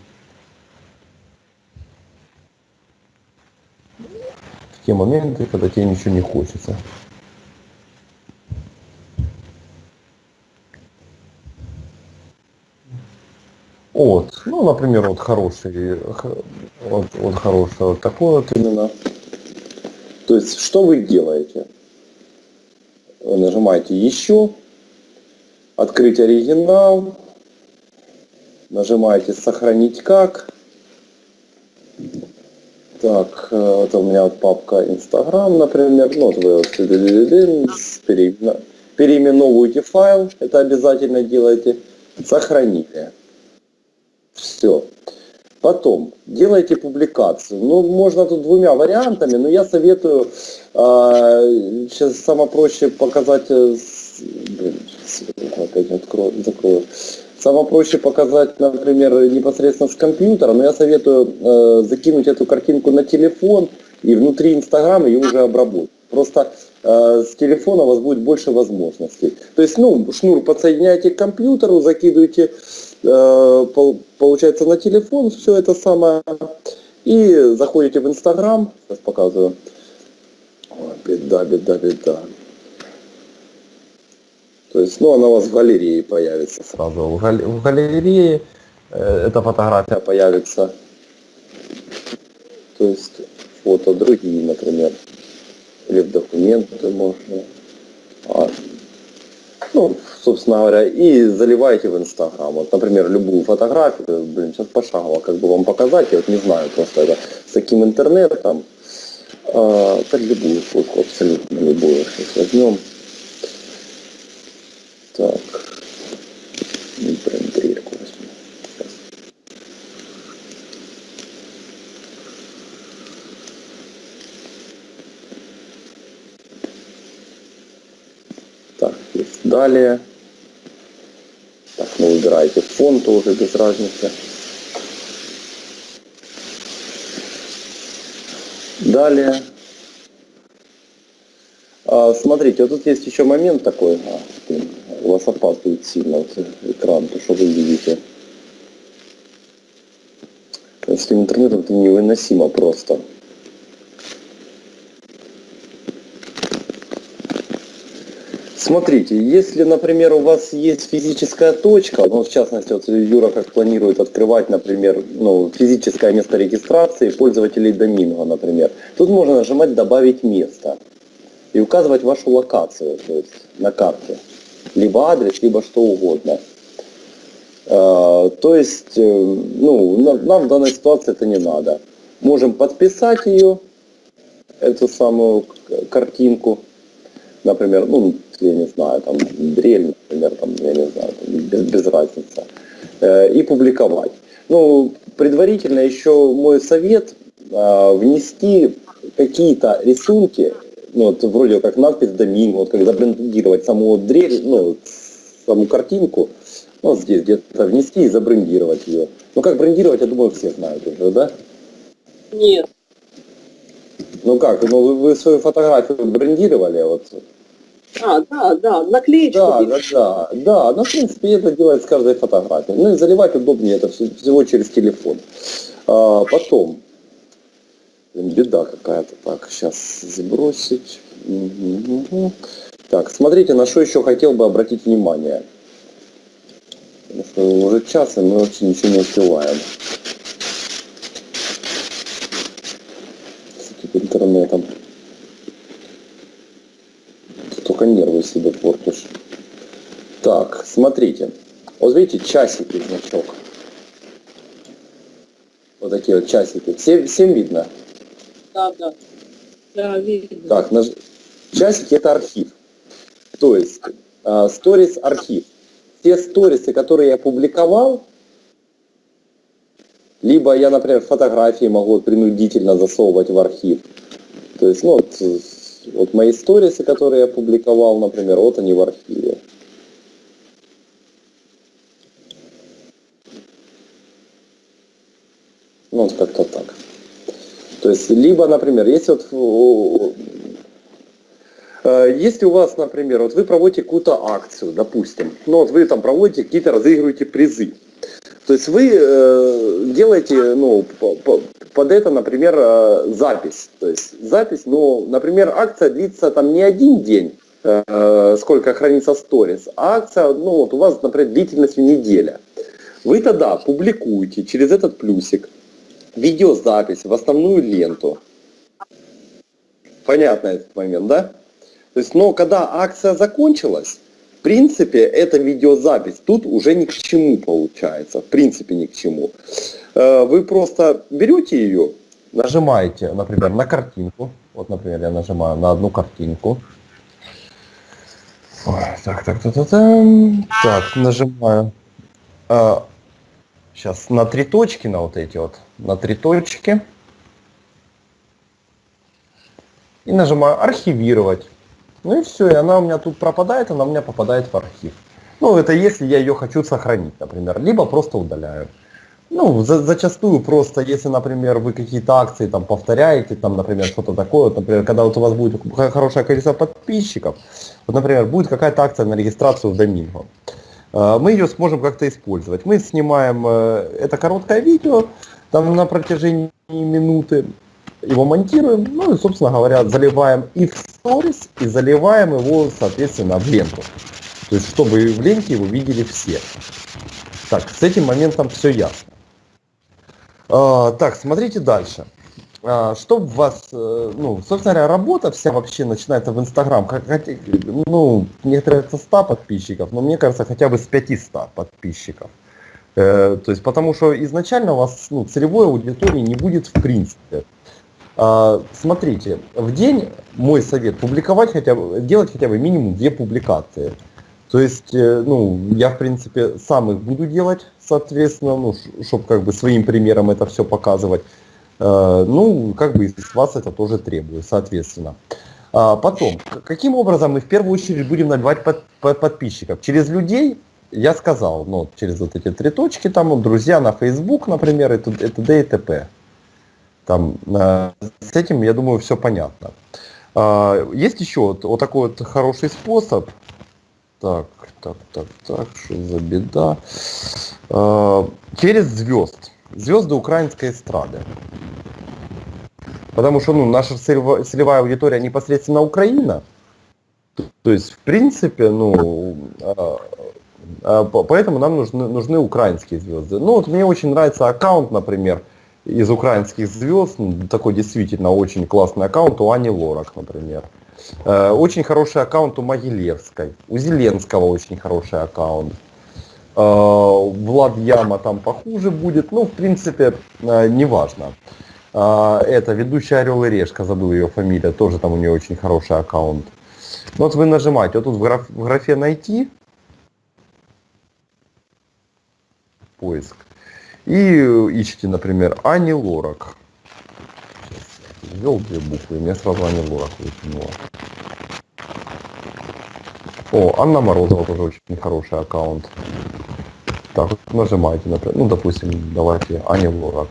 В те моменты, когда тебе ничего не хочется. Вот, ну, например, вот хороший, вот, вот хороший вот такой вот именно. То есть, что вы делаете? Вы нажимаете «Еще», «Открыть оригинал», нажимаете «Сохранить как». Так, э, это у меня вот папка Инстаграм, например. Ну, вот вы вот переименовываете файл, это обязательно делайте. Сохранили. Все. Потом, делайте публикацию. Ну, можно тут двумя вариантами, но я советую, э, сейчас самое проще показать, э, опять открою, закрою. Самое проще показать, например, непосредственно с компьютера, но я советую э, закинуть эту картинку на телефон и внутри Инстаграма ее уже обработать. Просто э, с телефона у вас будет больше возможностей. То есть, ну, шнур подсоединяете к компьютеру, закидываете, получается, на телефон все это самое, и заходите в Инстаграм, сейчас показываю. Ой, беда, беда, беда. То есть, ну, она у вас в галерее появится сразу. В, гал- галерее э, эта фотография появится. То есть, фото другие, например. Или в документы можно. А, ну, собственно говоря, и заливаете в Инстаграм. Вот, например, любую фотографию, блин, сейчас пошагово как бы вам показать, я вот не знаю просто это, с таким интернетом. А, так любую фотку, абсолютно любую сейчас возьмем. Так. Ну, прям дрельку возьму. Сейчас. Так, есть далее. Так, ну выбираете фон тоже без разницы. Далее. А, смотрите, вот тут есть еще момент такой. А, блин, у вас опаздывает сильно вот экран, то что вы видите. С интернетом это невыносимо просто. Смотрите, если, например, у вас есть физическая точка, ну, в частности, вот Юра как планирует открывать, например, ну, физическое место регистрации пользователей доминго, например, тут можно нажимать «Добавить место» и указывать вашу локацию, то есть на карте, либо адрес, либо что угодно. Э, То есть, э, ну, на- нам в данной ситуации это не надо. Можем подписать ее, эту самую картинку, например, ну, я не знаю, там, дрель, например, там, я не знаю, там, без, без разницы, Э, и публиковать. Ну, предварительно еще мой совет э, внести какие-то рисунки, ну, вот вроде как надпись Доминго, вот как забрендировать саму дрель, ну, саму картинку, ну, вот здесь где-то внести и забрендировать ее. Ну, как брендировать, я думаю, все знают уже, да? Нет. Ну как, ну вы, вы свою фотографию брендировали, вот А, да, да, наклеечку. Да, да, да, да. Ну, в принципе, это делает с каждой фотографией. Ну и заливать удобнее это всего через телефон. А, потом. Беда какая-то. Так, сейчас сбросить. Мгм, мгм. Так, смотрите, на что еще хотел бы обратить внимание. Потому что уже час, и мы вообще ничего не успеваем. С интернетом. Только нервы себе портишь. Так, смотрите. Вот видите, часики значок. Вот такие вот часики. Всем, всем видно? Да, да. Да, видно. Так, наж- часики это архив. То есть, а, сторис архив. Те сторисы, которые я публиковал, либо я, например, фотографии могу принудительно засовывать в архив. То есть, ну, вот, э, вот мои сторисы, которые я публиковал, например, вот они в архиве. Ну, вот как-то так. То есть, либо, например, если вот э, если у вас, например, вот вы проводите какую-то акцию, допустим, ну вот вы там проводите какие-то, разыгрываете призы, то есть вы э, делаете, ну, под это, например, э, запись. То есть запись, ну, например, акция длится там не один день, э, сколько хранится сторис, а акция, ну, вот у вас, например, длительностью неделя. Вы тогда публикуете через этот плюсик видеозапись в основную ленту. Понятно этот момент, да? То есть, но когда акция закончилась, в принципе, эта видеозапись тут уже ни к чему получается. В принципе, ни к чему. Э, Вы просто берете ее, Нажимаете, например, на картинку. Вот, например, я нажимаю на одну картинку. Ой, так, так, так, так, так, нажимаю. сейчас на три точки, на вот эти вот, на три точки. И нажимаю архивировать. Ну и все, и она у меня тут пропадает, она у меня попадает в архив. Ну, это если я ее хочу сохранить, например, либо просто удаляю. Ну, за, зачастую просто, если, например, вы какие-то акции там повторяете, там, например, что-то такое, вот, например, когда вот у вас будет хорошее количество подписчиков, вот, например, будет какая-то акция на регистрацию в Доминго, э, мы ее сможем как-то использовать. Мы снимаем э, это короткое видео, там на протяжении минуты, его монтируем, ну и, собственно говоря, заливаем и в сторис, и заливаем его, соответственно, в ленту. То есть, чтобы в ленте его видели все. Так, с этим моментом все ясно. А, так, смотрите дальше. А, что в вас, э, ну, собственно говоря, работа вся вообще начинается в Инстаграм. Ну, некоторые это 100 подписчиков, но мне кажется, хотя бы с 500 подписчиков. Э, то есть, потому что изначально у вас ну, целевой аудитории не будет в принципе. А, смотрите, в день мой совет публиковать хотя бы, делать хотя бы минимум две публикации. То есть, э, ну, я, в принципе, сам их буду делать, соответственно, ну, чтобы как бы своим примером это все показывать. Э, ну, как бы из вас это тоже требую, соответственно. А потом, каким образом мы в первую очередь будем набивать под, под подписчиков? Через людей, я сказал, ну, через вот эти три точки, там, друзья на Facebook, например, и т.д. и т.п. Там, э, с этим, я думаю, все понятно. А, есть еще вот, вот такой вот хороший способ, так, так, так, так, что за беда? А, через звезд. Звезды украинской эстрады. Потому что ну, наша целевая аудитория непосредственно Украина. То есть, в принципе, ну, а, поэтому нам нужны, нужны украинские звезды. Ну, вот мне очень нравится аккаунт, например, из украинских звезд. Ну, такой действительно очень классный аккаунт у Ани Лорак, например. Э, очень хороший аккаунт у Могилевской. У Зеленского очень хороший аккаунт. Э, Влад Яма там похуже будет. Ну, в принципе, э, неважно. Это ведущая Орел и Решка, забыл ее фамилия, тоже там у нее очень хороший аккаунт. Ну, вот вы нажимаете, вот тут в, граф, в графе «Найти», поиск, и ищите, например, Ани Лорак ввел две буквы, и мне сразу Аня Лорак выкинула. О, Анна Морозова тоже очень хороший аккаунт. Так, нажимайте, например, ну, допустим, давайте Аня Лорак.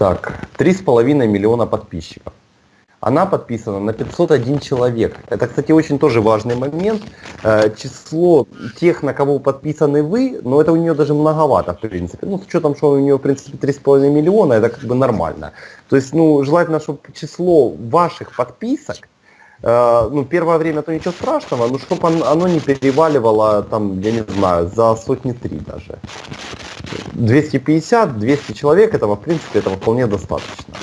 Так, три с половиной миллиона подписчиков она подписана на 501 человек. Это, кстати, очень тоже важный момент. Э, число тех, на кого подписаны вы, но это у нее даже многовато, в принципе. Ну, с учетом, что у нее, в принципе, 3,5 миллиона, это как бы нормально. То есть, ну, желательно, чтобы число ваших подписок, э, ну, первое время то ничего страшного, но чтобы оно не переваливало, там, я не знаю, за сотни три даже. 250-200 человек, этого, в принципе, этого вполне достаточно.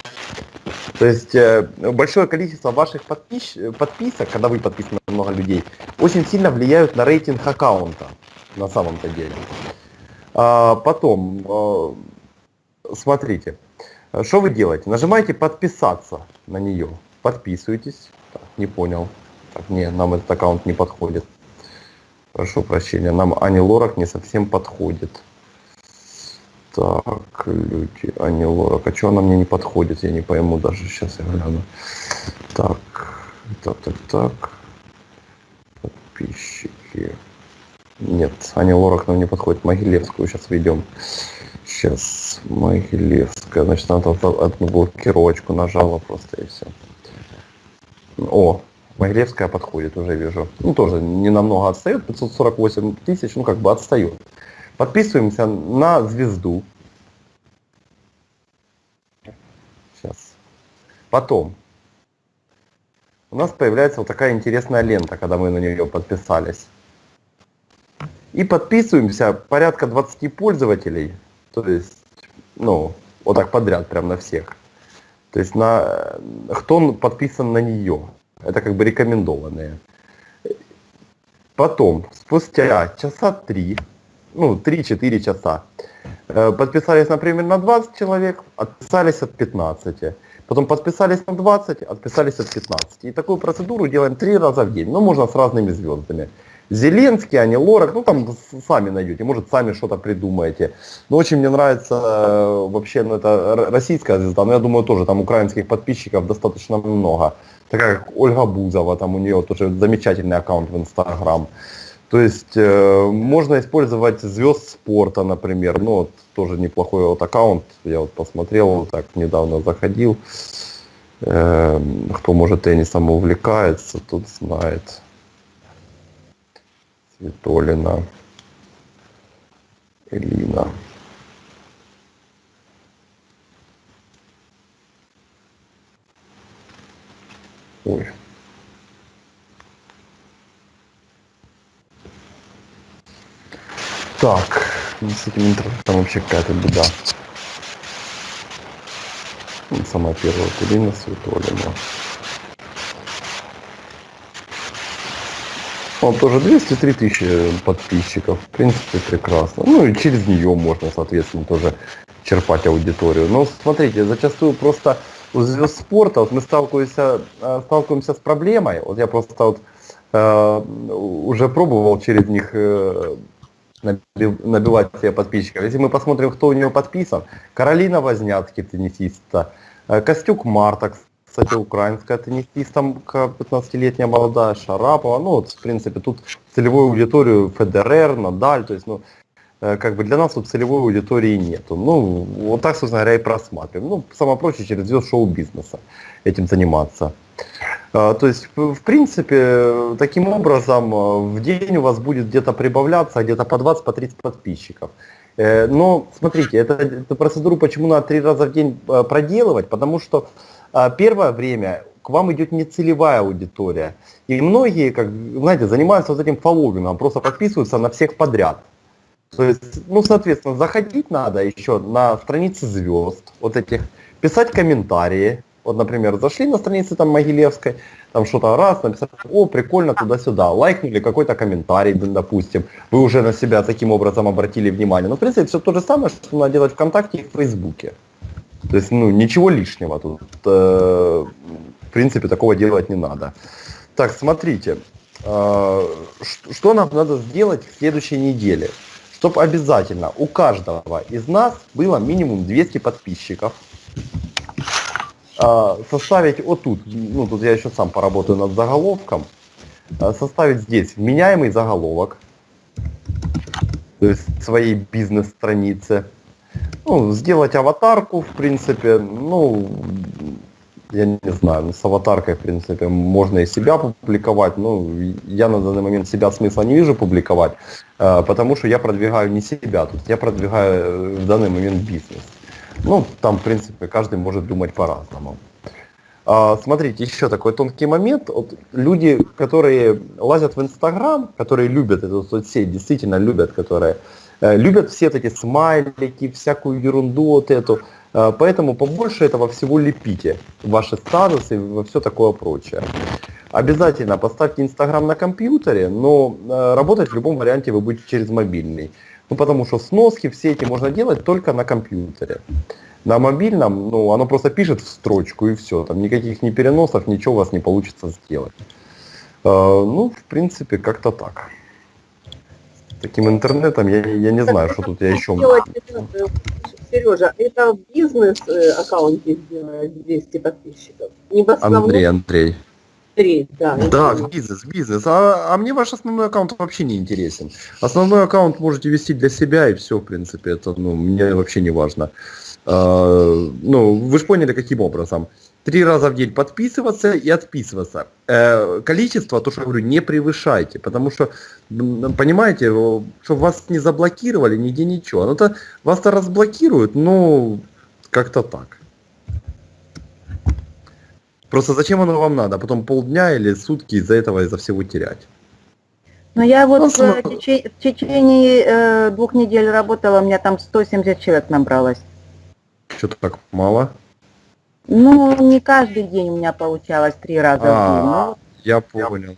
То есть э, большое количество ваших подпис... подписок, когда вы подписаны на много людей, очень сильно влияют на рейтинг аккаунта на самом-то деле. А, потом, а, смотрите, что вы делаете? Нажимаете подписаться на нее, подписывайтесь. Так, не понял. Так, не, нам этот аккаунт не подходит. Прошу прощения, нам Ани Лорак не совсем подходит. Так, люди, Ани Лорак. А что она мне не подходит, я не пойму даже. Сейчас я гляну. Так, так, так, так. Подписчики. Нет, Аня Лорак нам не подходит. Могилевскую сейчас ведем. Сейчас, Могилевская. Значит, надо одну блокировочку нажала просто и все. О, Могилевская подходит, уже вижу. Ну, тоже не намного отстает, 548 тысяч, ну, как бы отстает. Подписываемся на звезду. Сейчас. Потом. У нас появляется вот такая интересная лента, когда мы на нее подписались. И подписываемся порядка 20 пользователей. То есть, ну, вот так подряд, прям на всех. То есть, на, кто подписан на нее. Это как бы рекомендованные. Потом, спустя часа три, ну, 3-4 часа. Э, Подписались, например, на 20 человек, отписались от 15. Потом подписались на 20, отписались от 15. И такую процедуру делаем три раза в день. Ну, можно с разными звездами. Зеленский, Ани Лорак, ну там сами найдете, может сами что-то придумаете. Но очень мне нравится э, вообще, ну это российская звезда, но я думаю тоже там украинских подписчиков достаточно много. Такая как Ольга Бузова, там у нее тоже замечательный аккаунт в Инстаграм. То есть э, можно использовать звезд спорта, например, ну вот тоже неплохой вот аккаунт, я вот посмотрел, вот так недавно заходил. Э, кто может теннисом увлекается, тот знает. Светолина. Элина. Ой. Так, ну, с этим интернетом вообще какая-то беда. Ну, Самая первая вот Элина Светолина. Он тоже 203 тысячи подписчиков. В принципе, прекрасно. Ну и через нее можно, соответственно, тоже черпать аудиторию. Но смотрите, зачастую просто у звезд спорта вот мы сталкиваемся, э, сталкиваемся с проблемой. Вот я просто вот э, уже пробовал через них э, набивать себе подписчиков. Если мы посмотрим, кто у нее подписан, Каролина Возняцкий, теннисистка, э, Костюк Марта, кстати, украинская теннисистка, 15-летняя молодая, Шарапова. Ну, вот, в принципе, тут целевую аудиторию Федерер, Надаль, то есть, ну, э, как бы для нас тут целевой аудитории нету. Ну, вот так, собственно говоря, и просматриваем. Ну, самое проще через звезд шоу-бизнеса этим заниматься. А, То есть, в принципе, таким образом э, в день у вас будет где-то прибавляться где-то по 20, по 30 подписчиков. Э, Но смотрите, это, эту процедуру почему надо три раза в день э, проделывать? Потому что а, первое время к вам идет нецелевая аудитория. И многие, как, знаете, занимаются вот этим фолловингом, просто подписываются на всех подряд. То есть, ну, соответственно, заходить надо еще на страницы звезд, вот этих, писать комментарии. Вот, например, зашли на страницы там Могилевской, там что-то раз, написали, о, прикольно, туда-сюда, лайкнули какой-то комментарий, допустим, вы уже на себя таким образом обратили внимание. Ну, в принципе, все то же самое, что надо делать ВКонтакте и в Фейсбуке. То есть, ну, ничего лишнего тут, э, в принципе, такого делать не надо. Так, смотрите, э, что нам надо сделать в следующей неделе? Чтобы обязательно у каждого из нас было минимум 200 подписчиков. Э, составить вот тут, ну тут я еще сам поработаю над заголовком, э, составить здесь вменяемый заголовок, то есть своей бизнес-странице, ну, сделать аватарку, в принципе, ну, я не знаю, ну, с аватаркой, в принципе, можно и себя публиковать, ну, я на данный момент себя смысла не вижу публиковать, э, потому что я продвигаю не себя тут, я продвигаю э, в данный момент бизнес. Ну, там, в принципе, каждый может думать по-разному. А, Смотрите, еще такой тонкий момент. Вот люди, которые лазят в Инстаграм, которые любят эту соцсеть, действительно любят, которые э, любят все эти смайлики, всякую ерунду вот эту. Э, Поэтому побольше этого всего лепите ваши статусы и все такое прочее. Обязательно поставьте Инстаграм на компьютере, но э, работать в любом варианте вы будете через мобильный. Ну, потому что сноски все эти можно делать только на компьютере. На мобильном, ну, оно просто пишет в строчку и все. Там никаких ни переносов, ничего у вас не получится сделать. Э, ну, в принципе, как-то так. С таким интернетом я, я не знаю, что тут я еще... Это, Сережа, это в бизнес-аккаунте сделать 200 подписчиков. Не в основном Андрей, Андрей. Три, да. я Да, бизнес, бизнес. А, а мне ваш основной аккаунт вообще не интересен. Основной аккаунт можете вести для себя и все, в принципе, это ну, мне вообще не важно. А, ну, вы же поняли, каким образом. Три раза в день подписываться и отписываться. Э, количество, то, что я говорю, не превышайте, потому что, понимаете, чтобы вас не заблокировали, нигде ничего. Ну, то вас-то разблокируют, ну, как-то так. Просто зачем оно вам надо? Потом полдня или сутки из-за этого, из-за всего терять. Но я вот Ну, в, тече- в течение э, двух недель работала, у меня там 170 человек набралось. Что-то так мало. Ну, не каждый день у меня получалось три раза в день. А, Ну, я понял.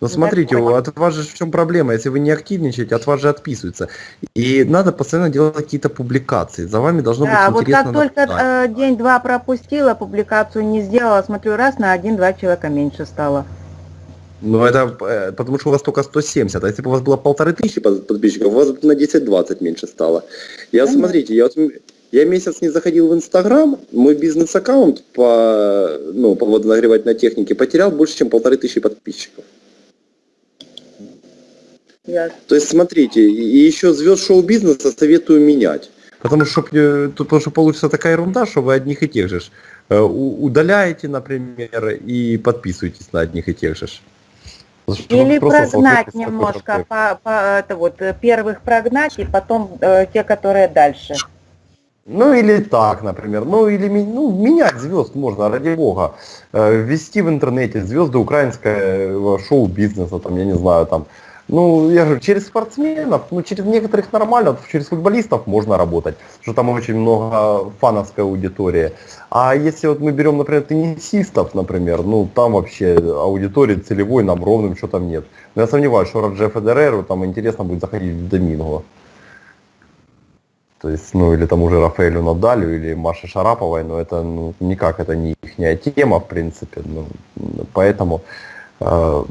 Но смотрите, понял. от вас же в чем проблема? Если вы не активничаете, от вас же отписываются. И надо постоянно делать какие-то публикации. За вами должно Да, быть вот интересно как только э, день-два пропустила, публикацию не сделала, смотрю, раз на один-два человека меньше стало. Ну это э, потому что у вас только 170, а если бы у вас было полторы тысячи, тысячи под- подписчиков, у вас на 10-20 меньше стало. Я, Понятно. смотрите, я, вот, я месяц не заходил в Инстаграм, мой бизнес-аккаунт по, ну, по водонагревательной технике потерял больше, чем полторы тысячи подписчиков. Ясно. То есть, смотрите, и еще звезд шоу-бизнеса советую менять. Потому что, потому что получится такая ерунда, что вы одних и тех же э, удаляете, например, и подписываетесь на одних и тех же. Или прогнать немножко, по, по- это вот, э, первых прогнать и потом э, те, которые дальше. Ну или так, например. Ну или ну, менять звезд можно, ради бога. Э, Ввести в интернете звезды украинского шоу-бизнеса, там, я не знаю, там. Ну, я говорю, через спортсменов, ну, через некоторых нормально, через футболистов можно работать, что там очень много фановской аудитории. А если вот мы берем, например, теннисистов, например, ну, там вообще аудитории целевой нам ровным что там нет. Но я сомневаюсь, что Роджер Федереру там интересно будет заходить в Доминго. То есть, ну, или там уже Рафаэлю Надалю, или Маше Шараповой, но это ну, никак, это не их тема, в принципе. Ну, поэтому, э,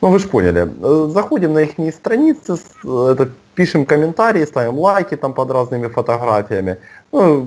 ну, вы же поняли, Э, заходим на их страницы, с- это, пишем комментарии, ставим лайки там под разными фотографиями. Ну,